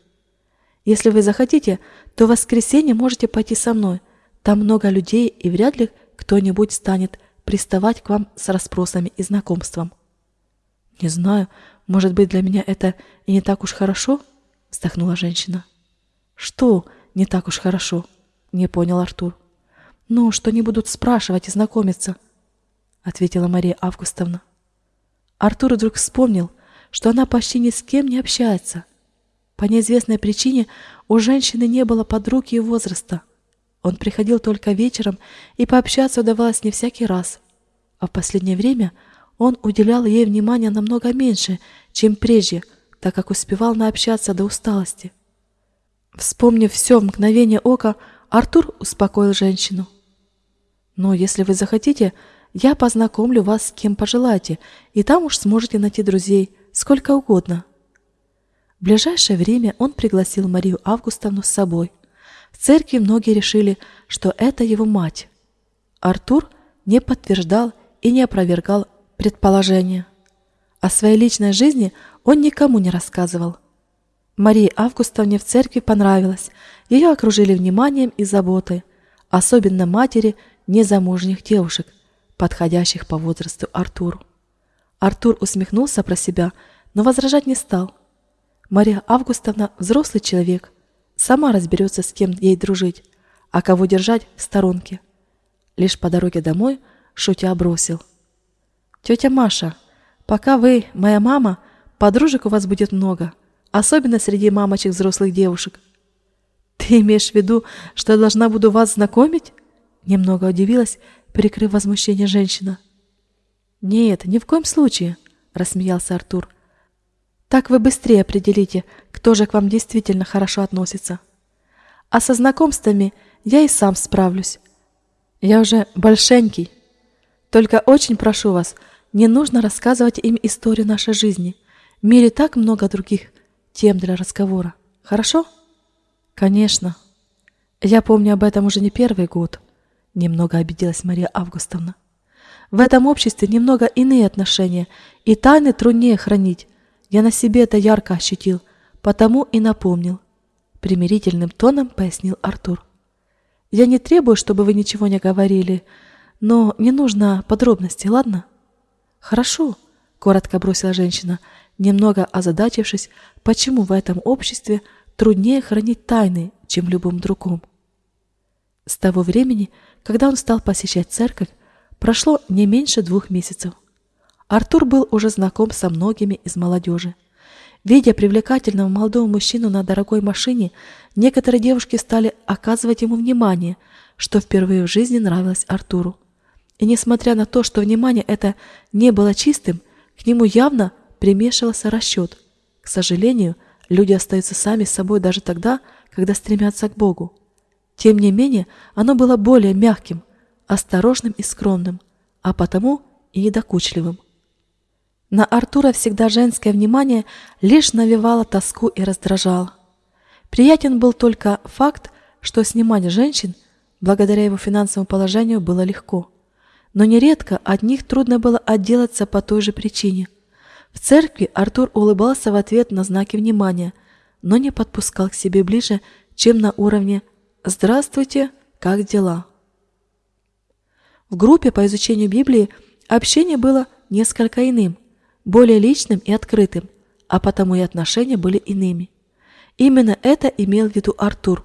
Если вы захотите, то в воскресенье можете пойти со мной. Там много людей, и вряд ли кто-нибудь станет приставать к вам с расспросами и знакомством. Не знаю, может быть, для меня это и не так уж хорошо, вздохнула женщина. Что не так уж хорошо? Не понял Артур. Ну, что не будут спрашивать и знакомиться, ответила Мария Августовна. Артур вдруг вспомнил, что она почти ни с кем не общается. По неизвестной причине у женщины не было подруг ее возраста. Он приходил только вечером, и пообщаться удавалось не всякий раз. А в последнее время он уделял ей внимания намного меньше, чем прежде, так как успевал наобщаться до усталости. Вспомнив все в мгновение ока, Артур успокоил женщину. «Но если вы захотите, я познакомлю вас с кем пожелаете, и там уж сможете найти друзей, сколько угодно. В ближайшее время он пригласил Марию Августовну с собой. В церкви многие решили, что это его мать. Артур не подтверждал и не опровергал предположения. О своей личной жизни он никому не рассказывал. Марии Августовне в церкви понравилось, ее окружили вниманием и заботой, особенно матери незамужних девушек, подходящих по возрасту Артуру. Артур усмехнулся про себя, но возражать не стал. Мария Августовна взрослый человек, сама разберется, с кем ей дружить, а кого держать в сторонке. Лишь по дороге домой шутя бросил. «Тетя Маша, пока вы, моя мама, подружек у вас будет много, особенно среди мамочек взрослых девушек». «Ты имеешь в виду, что я должна буду вас знакомить?» Немного удивилась прикрыв возмущение женщина. «Нет, ни в коем случае», — рассмеялся Артур. «Так вы быстрее определите, кто же к вам действительно хорошо относится. А со знакомствами я и сам справлюсь. Я уже большенький. Только очень прошу вас, не нужно рассказывать им историю нашей жизни. В мире так много других тем для разговора. Хорошо? Конечно. Я помню об этом уже не первый год. Немного обиделась Мария Августовна. В этом обществе немного иные отношения, и тайны труднее хранить. Я на себе это ярко ощутил, потому и напомнил. Примирительным тоном пояснил Артур. Я не требую, чтобы вы ничего не говорили, но не нужно подробностей, ладно? Хорошо, коротко бросила женщина, немного озадачившись, почему в этом обществе труднее хранить тайны, чем в любом другом. С того времени, когда он стал посещать церковь, прошло не меньше двух месяцев. Артур был уже знаком со многими из молодежи. Видя привлекательного молодого мужчину на дорогой машине, некоторые девушки стали оказывать ему внимание, что впервые в жизни нравилось Артуру. И несмотря на то, что внимание это не было чистым, к нему явно примешивался расчет. К сожалению, люди остаются сами с собой даже тогда, когда стремятся к Богу. Тем не менее, оно было более мягким, осторожным и скромным, а потому и недокучливым. На Артура всегда женское внимание лишь навевало тоску и раздражало. Приятен был только факт, что снимать женщин, благодаря его финансовому положению, было легко. Но нередко от них трудно было отделаться по той же причине. В церкви Артур улыбался в ответ на знаки внимания, но не подпускал к себе ближе, чем на уровне «Здравствуйте, как дела?». В группе по изучению Библии общение было несколько иным – более личным и открытым, а потому и отношения были иными. Именно это имел в виду Артур,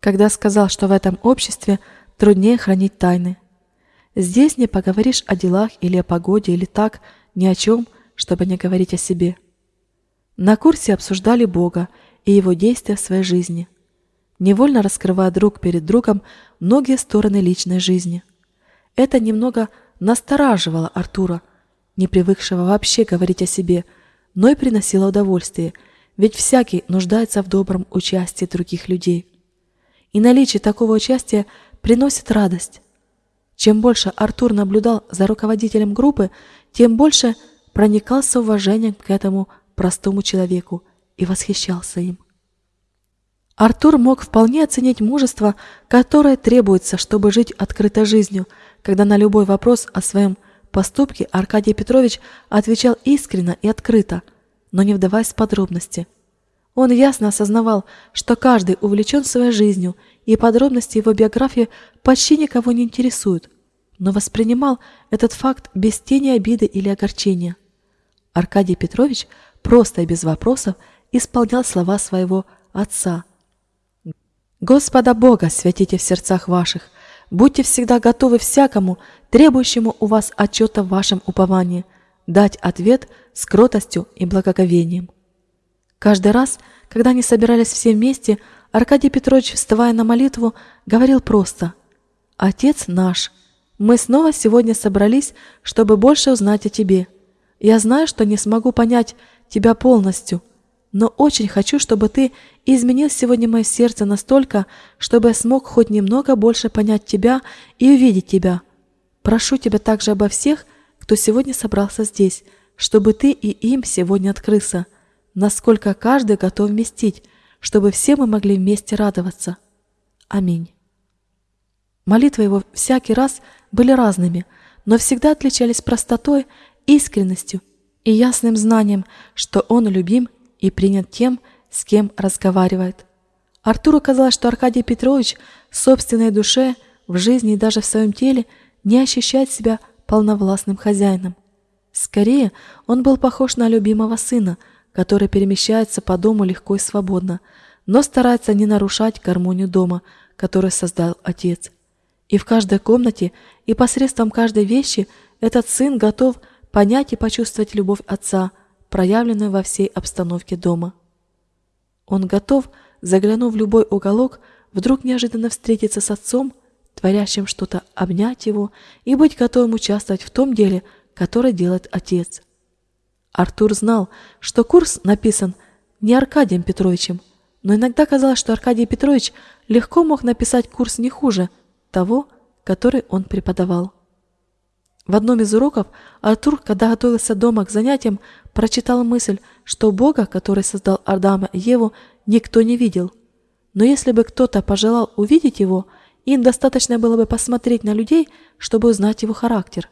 когда сказал, что в этом обществе труднее хранить тайны. Здесь не поговоришь о делах или о погоде, или так, ни о чем, чтобы не говорить о себе. На курсе обсуждали Бога и его действия в своей жизни, невольно раскрывая друг перед другом многие стороны личной жизни. Это немного настораживало Артура – не привыкшего вообще говорить о себе, но и приносила удовольствие, ведь всякий нуждается в добром участии других людей. И наличие такого участия приносит радость. Чем больше Артур наблюдал за руководителем группы, тем больше проникался уважением к этому простому человеку и восхищался им. Артур мог вполне оценить мужество, которое требуется, чтобы жить открытой жизнью, когда на любой вопрос о своем поступки Аркадий Петрович отвечал искренне и открыто, но не вдаваясь в подробности. Он ясно осознавал, что каждый увлечен своей жизнью, и подробности его биографии почти никого не интересуют, но воспринимал этот факт без тени обиды или огорчения. Аркадий Петрович просто и без вопросов исполнял слова своего отца. «Господа Бога святите в сердцах ваших, Будьте всегда готовы всякому, требующему у вас отчета в вашем уповании, дать ответ с кротостью и благоговением. Каждый раз, когда они собирались все вместе, Аркадий Петрович, вставая на молитву, говорил просто «Отец наш, мы снова сегодня собрались, чтобы больше узнать о Тебе. Я знаю, что не смогу понять Тебя полностью, но очень хочу, чтобы ты изменил сегодня мое сердце настолько, чтобы я смог хоть немного больше понять тебя и увидеть тебя. Прошу тебя также обо всех, кто сегодня собрался здесь, чтобы ты и им сегодня открылся, насколько каждый готов вместить, чтобы все мы могли вместе радоваться. Аминь. Молитвы его всякий раз были разными, но всегда отличались простотой, искренностью и ясным знанием, что он любим и принят тем, с кем разговаривает. Артуру казалось, что Аркадий Петрович в собственной душе, в жизни и даже в своем теле не ощущает себя полновластным хозяином. Скорее, он был похож на любимого сына, который перемещается по дому легко и свободно, но старается не нарушать гармонию дома, который создал отец. И в каждой комнате, и посредством каждой вещи этот сын готов понять и почувствовать любовь отца – проявленную во всей обстановке дома. Он готов, заглянув в любой уголок, вдруг неожиданно встретиться с отцом, творящим что-то, обнять его и быть готовым участвовать в том деле, которое делает отец. Артур знал, что курс написан не Аркадием Петровичем, но иногда казалось, что Аркадий Петрович легко мог написать курс не хуже того, который он преподавал. В одном из уроков Артур, когда готовился дома к занятиям, прочитал мысль, что Бога, который создал Адама и Еву, никто не видел. Но если бы кто-то пожелал увидеть его, им достаточно было бы посмотреть на людей, чтобы узнать его характер.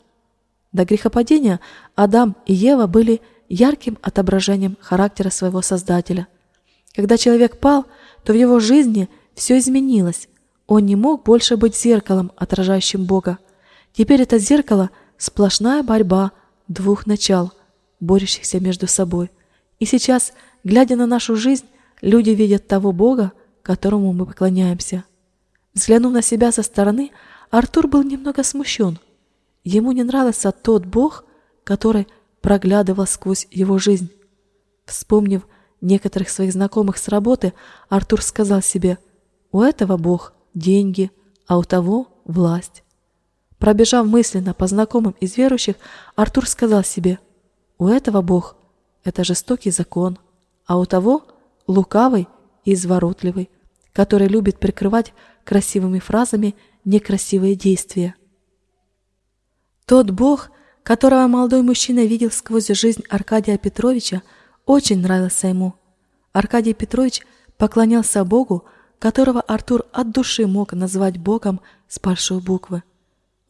До грехопадения Адам и Ева были ярким отображением характера своего Создателя. Когда человек пал, то в его жизни все изменилось. Он не мог больше быть зеркалом, отражающим Бога. Теперь это зеркало – Сплошная борьба двух начал, борющихся между собой. И сейчас, глядя на нашу жизнь, люди видят того Бога, которому мы поклоняемся. Взглянув на себя со стороны, Артур был немного смущен. Ему не нравился тот Бог, который проглядывал сквозь его жизнь. Вспомнив некоторых своих знакомых с работы, Артур сказал себе, «У этого Бог – деньги, а у того – власть». Пробежав мысленно по знакомым из верующих, Артур сказал себе, «У этого Бог – это жестокий закон, а у того – лукавый и изворотливый, который любит прикрывать красивыми фразами некрасивые действия». Тот Бог, которого молодой мужчина видел сквозь жизнь Аркадия Петровича, очень нравился ему. Аркадий Петрович поклонялся Богу, которого Артур от души мог назвать Богом с большой буквы.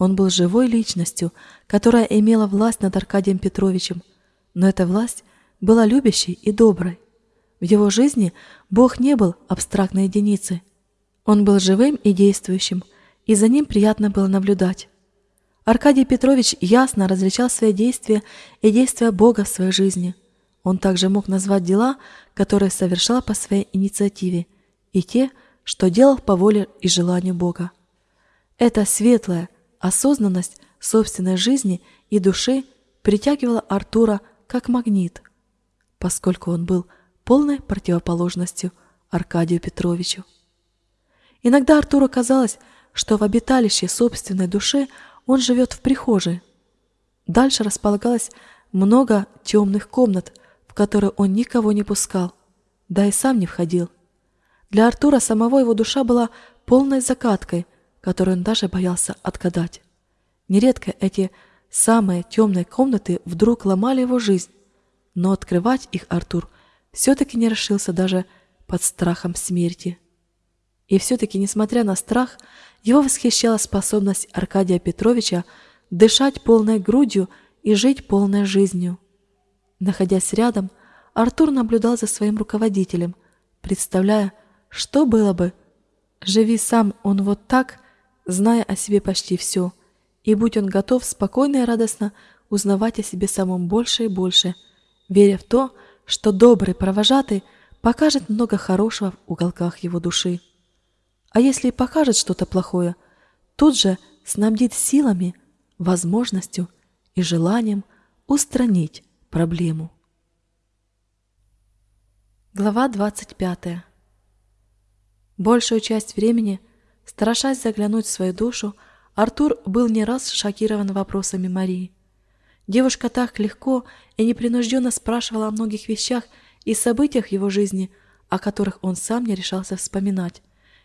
Он был живой личностью, которая имела власть над Аркадием Петровичем, но эта власть была любящей и доброй. В его жизни Бог не был абстрактной единицей. Он был живым и действующим, и за ним приятно было наблюдать. Аркадий Петрович ясно различал свои действия и действия Бога в своей жизни. Он также мог назвать дела, которые совершал по своей инициативе, и те, что делал по воле и желанию Бога. Эта светлая осознанность собственной жизни и души притягивала Артура как магнит, поскольку он был полной противоположностью Аркадию Петровичу. Иногда Артуру казалось, что в обиталище собственной души он живет в прихожей. Дальше располагалось много темных комнат, в которые он никого не пускал, да и сам не входил. Для Артура самого его душа была полной закаткой, которую он даже боялся отгадать. Нередко эти самые темные комнаты вдруг ломали его жизнь, но открывать их Артур все-таки не решился даже под страхом смерти. И все-таки, несмотря на страх, его восхищала способность Аркадия Петровича дышать полной грудью и жить полной жизнью. Находясь рядом, Артур наблюдал за своим руководителем, представляя, что было бы, живи сам он вот так, зная о себе почти все, и будь он готов спокойно и радостно узнавать о себе самом больше и больше, веря в то, что добрый провожатый покажет много хорошего в уголках его души. А если и покажет что-то плохое, тут же снабдит силами, возможностью и желанием устранить проблему. Глава 25. Большую часть времени, страшась заглянуть в свою душу, Артур был не раз шокирован вопросами Марии. Девушка так легко и непринужденно спрашивала о многих вещах и событиях его жизни, о которых он сам не решался вспоминать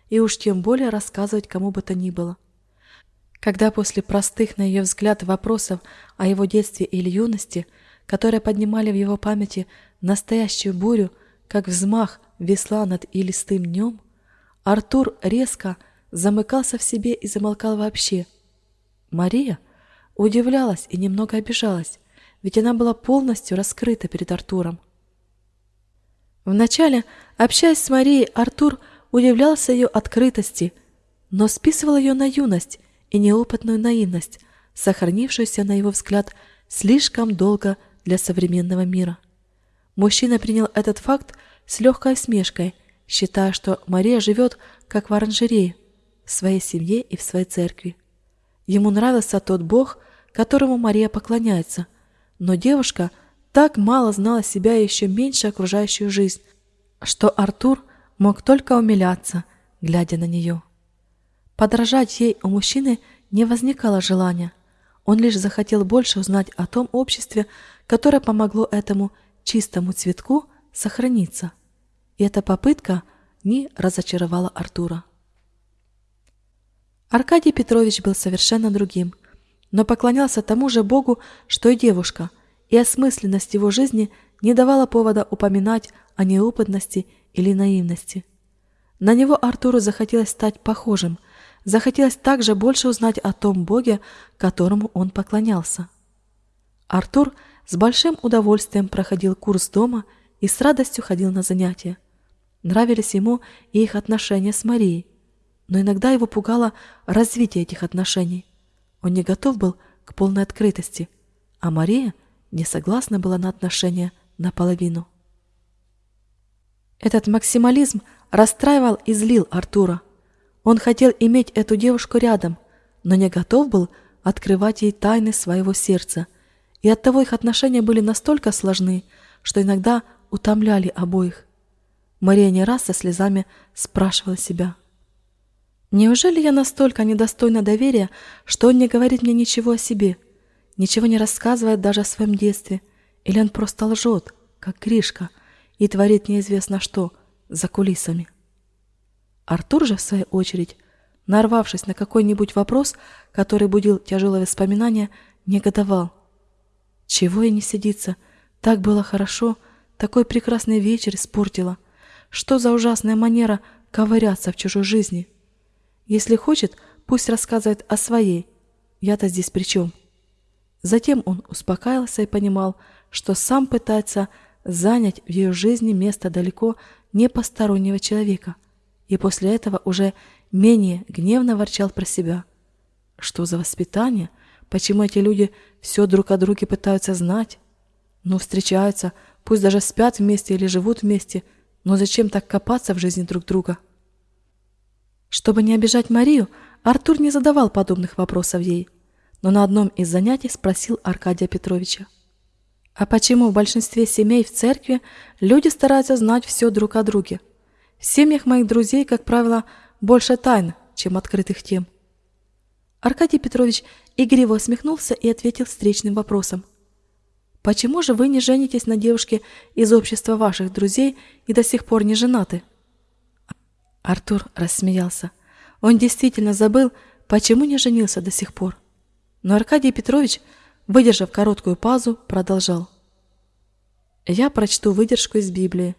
и уж тем более рассказывать кому бы то ни было. Когда после простых, на ее взгляд, вопросов о его детстве или юности, которые поднимали в его памяти настоящую бурю, как взмах весла над илистым днем, Артур резко замыкался в себе и замолкал вообще. Мария удивлялась и немного обижалась, ведь она была полностью раскрыта перед Артуром. Вначале, общаясь с Марией, Артур – удивлялся ее открытости, но списывал ее на юность и неопытную наивность, сохранившуюся, на его взгляд, слишком долго для современного мира. Мужчина принял этот факт с легкой смешкой, считая, что Мария живет как в оранжерее, в своей семье и в своей церкви. Ему нравился тот Бог, которому Мария поклоняется, но девушка так мало знала себя и еще меньше окружающую жизнь, что Артур мог только умиляться, глядя на нее. Подражать ей у мужчины не возникало желания. Он лишь захотел больше узнать о том обществе, которое помогло этому чистому цветку сохраниться. И эта попытка не разочаровала Артура. Аркадий Петрович был совершенно другим, но поклонялся тому же Богу, что и девушка, и осмысленность его жизни не давала повода упоминать о неопытности или наивности. На него Артуру захотелось стать похожим, захотелось также больше узнать о том Боге, которому он поклонялся. Артур с большим удовольствием проходил курс дома и с радостью ходил на занятия. Нравились ему и их отношения с Марией, но иногда его пугало развитие этих отношений. Он не готов был к полной открытости, а Мария не согласна была на отношения наполовину. Этот максимализм расстраивал и злил Артура. Он хотел иметь эту девушку рядом, но не готов был открывать ей тайны своего сердца, и оттого их отношения были настолько сложны, что иногда утомляли обоих. Мария не раз со слезами спрашивала себя. «Неужели я настолько недостойна доверия, что он не говорит мне ничего о себе, ничего не рассказывает даже о своем детстве, или он просто лжет, как Гришка, и творит неизвестно что за кулисами?» Артур же, в свою очередь, нарвавшись на какой-нибудь вопрос, который будил тяжелые воспоминания, негодовал. «Чего и не сидится? Так было хорошо, такой прекрасный вечер испортила. Что за ужасная манера ковыряться в чужой жизни? Если хочет, пусть рассказывает о своей. Я-то здесь при чем?» Затем он успокаивался и понимал, что сам пытается занять в ее жизни место далеко не постороннего человека, и после этого уже менее гневно ворчал про себя. Что за воспитание? Почему эти люди все друг о друге пытаются знать? Ну, встречаются, пусть даже спят вместе или живут вместе, но зачем так копаться в жизни друг друга? Чтобы не обижать Марию, Артур не задавал подобных вопросов ей, но на одном из занятий спросил Аркадия Петровича. А почему в большинстве семей в церкви люди стараются знать все друг о друге? В семьях моих друзей, как правило, больше тайн, чем открытых тем. Аркадий Петрович игриво усмехнулся и ответил встречным вопросом. «Почему же вы не женитесь на девушке из общества ваших друзей и до сих пор не женаты?» Артур рассмеялся. Он действительно забыл, почему не женился до сих пор. Но Аркадий Петрович, выдержав короткую паузу, продолжал. «Я прочту выдержку из Библии.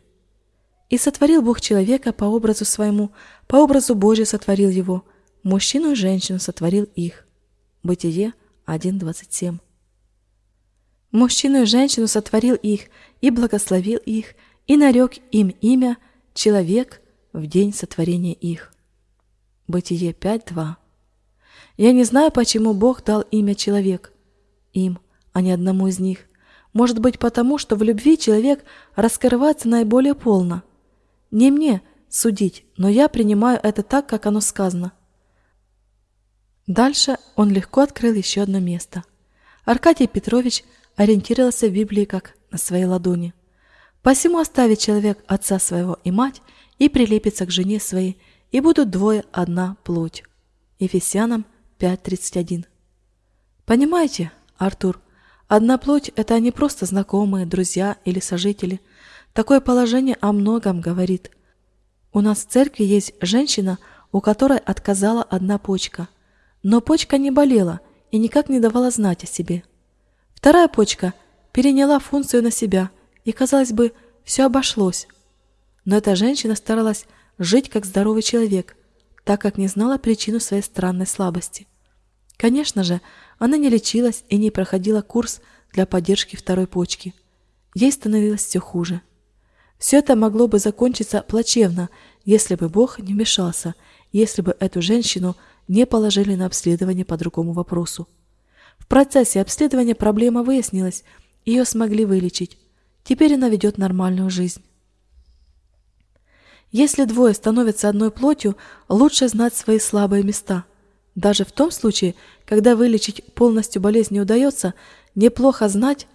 И сотворил Бог человека по образу своему, по образу Божию сотворил его, мужчину и женщину сотворил их. Бытие 1.27. Мужчину и женщину сотворил их, и благословил их, и нарек им имя «Человек» в день сотворения их. Бытие 5.2. Я не знаю, почему Бог дал имя «Человек» им, а не одному из них. Может быть, потому, что в любви человек раскрывается наиболее полно, не мне судить, но я принимаю это так, как оно сказано. Дальше он легко открыл еще одно место. Аркадий Петрович ориентировался в Библии как на своей ладони. Посему оставит человек отца своего и мать и прилепится к жене своей, и будут двое одна плоть. Ефесянам 5.31 Понимаете, Артур, одна плоть – это не просто знакомые, друзья или сожители – Такое положение о многом говорит. У нас в церкви есть женщина, у которой отказала одна почка. Но почка не болела и никак не давала знать о себе. Вторая почка переняла функцию на себя, и, казалось бы, все обошлось. Но эта женщина старалась жить как здоровый человек, так как не знала причину своей странной слабости. Конечно же, она не лечилась и не проходила курс для поддержки второй почки. Ей становилось все хуже. Все это могло бы закончиться плачевно, если бы Бог не вмешался, если бы эту женщину не положили на обследование по другому вопросу. В процессе обследования проблема выяснилась, ее смогли вылечить. Теперь она ведет нормальную жизнь. Если двое становятся одной плотью, лучше знать свои слабые места. Даже в том случае, когда вылечить полностью болезнь не удается, неплохо знать,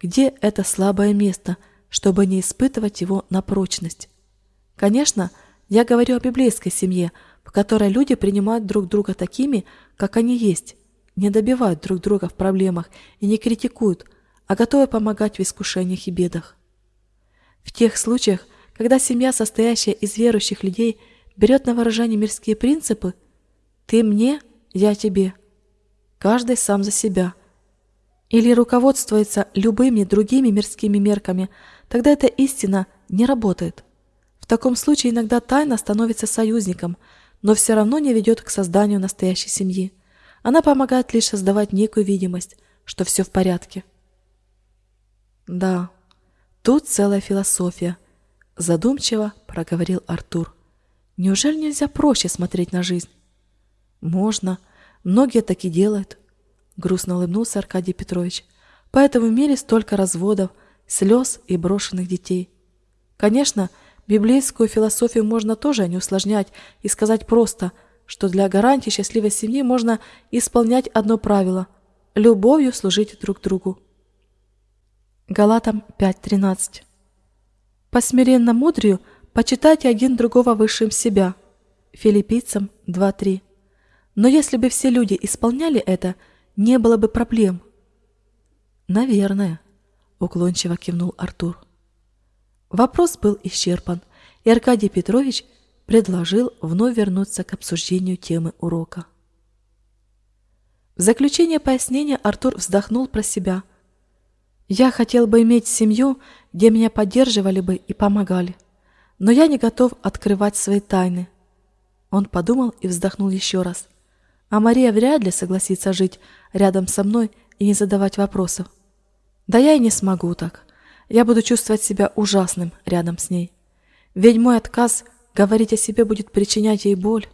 где это слабое место – чтобы не испытывать его на прочность. Конечно, я говорю о библейской семье, в которой люди принимают друг друга такими, как они есть, не добивают друг друга в проблемах и не критикуют, а готовы помогать в искушениях и бедах. В тех случаях, когда семья, состоящая из верующих людей, берет на выражение мирские принципы «ты мне, я тебе», каждый сам за себя, или руководствуется любыми другими мирскими мерками – тогда эта истина не работает. В таком случае иногда тайна становится союзником, но все равно не ведет к созданию настоящей семьи. Она помогает лишь создавать некую видимость, что все в порядке. Да, тут целая философия, задумчиво проговорил Артур. Неужели нельзя проще смотреть на жизнь? Можно, многие так и делают, грустно улыбнулся Аркадий Петрович. Поэтому в мире столько разводов, слез и брошенных детей. Конечно, библейскую философию можно тоже не усложнять и сказать просто, что для гарантии счастливой семьи можно исполнять одно правило – любовью служить друг другу. Галатам 5.13 по смиренно мудрию почитайте один другого высшим себя. Филиппийцам 2.3. Но если бы все люди исполняли это, не было бы проблем. Наверное, уклончиво кивнул Артур. Вопрос был исчерпан, и Аркадий Петрович предложил вновь вернуться к обсуждению темы урока. В заключение пояснения Артур вздохнул про себя. «Я хотел бы иметь семью, где меня поддерживали бы и помогали, но я не готов открывать свои тайны». Он подумал и вздохнул еще раз. «А Мария вряд ли согласится жить рядом со мной и не задавать вопросов. Да я и не смогу так. Я буду чувствовать себя ужасным рядом с ней. Ведь мой отказ говорить о себе будет причинять ей боль.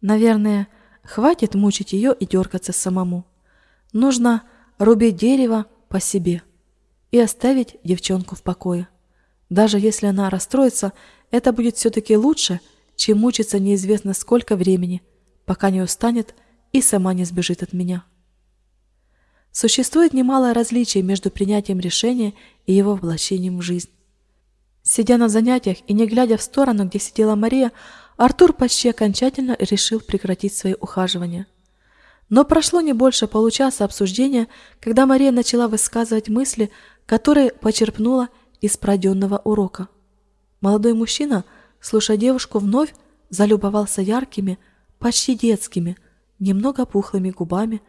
Наверное, Хватит мучить ее и дергаться самому. Нужно рубить дерево по себе и оставить девчонку в покое. Даже если она расстроится, это будет все-таки лучше, чем мучиться неизвестно сколько времени, пока не устанет и сама не сбежит от меня. Существует немалое различие между принятием решения и его воплощением в жизнь. Сидя на занятиях и не глядя в сторону, где сидела Мария, Артур почти окончательно решил прекратить свои ухаживания. Но прошло не больше получаса обсуждения, когда Мария начала высказывать мысли, которые почерпнула из пройденного урока. Молодой мужчина, слушая девушку, вновь залюбовался яркими, почти детскими, немного пухлыми губами,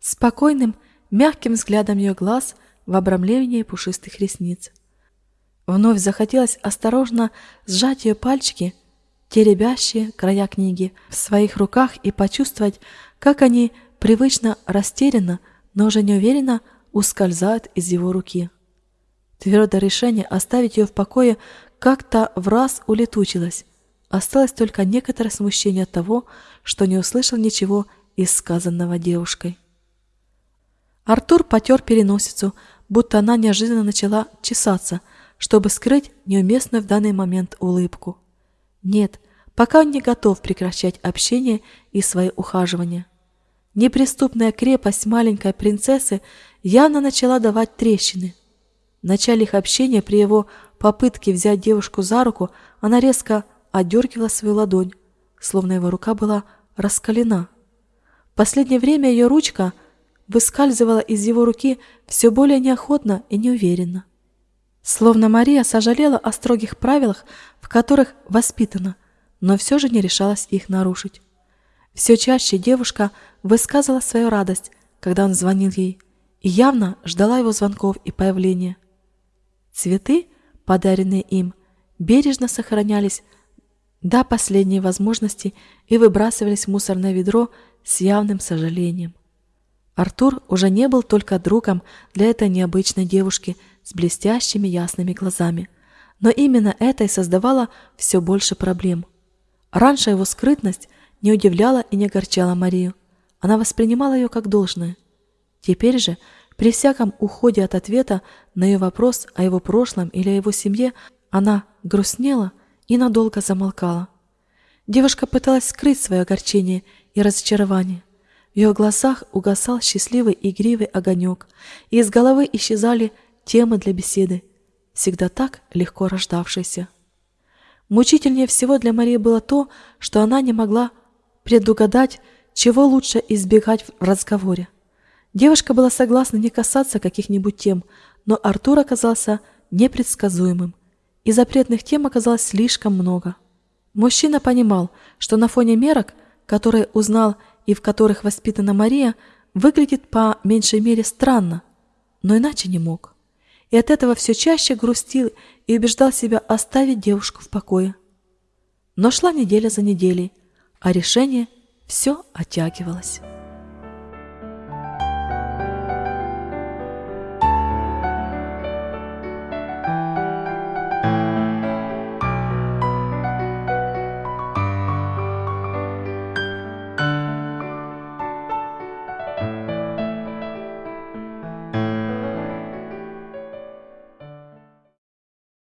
спокойным, мягким взглядом ее глаз в обрамлении пушистых ресниц. Вновь захотелось осторожно сжать ее пальчики теребящие края книги в своих руках и почувствовать, как они привычно растерянно, но уже неуверенно ускользают из его руки. Твердое решение оставить ее в покое как-то в раз улетучилось. Осталось только некоторое смущение от того, что не услышал ничего из сказанного девушкой. Артур потер переносицу, будто она неожиданно начала чесаться, чтобы скрыть неуместную в данный момент улыбку. Нет, пока он не готов прекращать общение и свои ухаживания. Неприступная крепость маленькой принцессы явно начала давать трещины. В начале их общения при его попытке взять девушку за руку она резко отдергивала свою ладонь, словно его рука была раскалена. В последнее время ее ручка выскальзывала из его руки все более неохотно и неуверенно. Словно Мария сожалела о строгих правилах, в которых воспитана, но все же не решалась их нарушить. Все чаще девушка высказывала свою радость, когда он звонил ей, и явно ждала его звонков и появления. Цветы, подаренные им, бережно сохранялись до последней возможности и выбрасывались в мусорное ведро с явным сожалением. Артур уже не был только другом для этой необычной девушки с блестящими ясными глазами, но именно это и создавало все больше проблем. Раньше его скрытность не удивляла и не огорчала Марию. Она воспринимала ее как должное. Теперь же, при всяком уходе от ответа на ее вопрос о его прошлом или о его семье, она грустнела и надолго замолкала. Девушка пыталась скрыть свое огорчение и разочарование – в ее глазах угасал счастливый игривый огонек, и из головы исчезали темы для беседы, всегда так легко рождавшиеся. Мучительнее всего для Марии было то, что она не могла предугадать, чего лучше избегать в разговоре. Девушка была согласна не касаться каких-нибудь тем, но Артур оказался непредсказуемым, и запретных тем оказалось слишком много. Мужчина понимал, что на фоне мерок, которые узнал и в которых воспитана Мария, выглядит по меньшей мере странно, но иначе не мог. И от этого все чаще грустил и убеждал себя оставить девушку в покое. Но шла неделя за неделей, а решение все оттягивалось.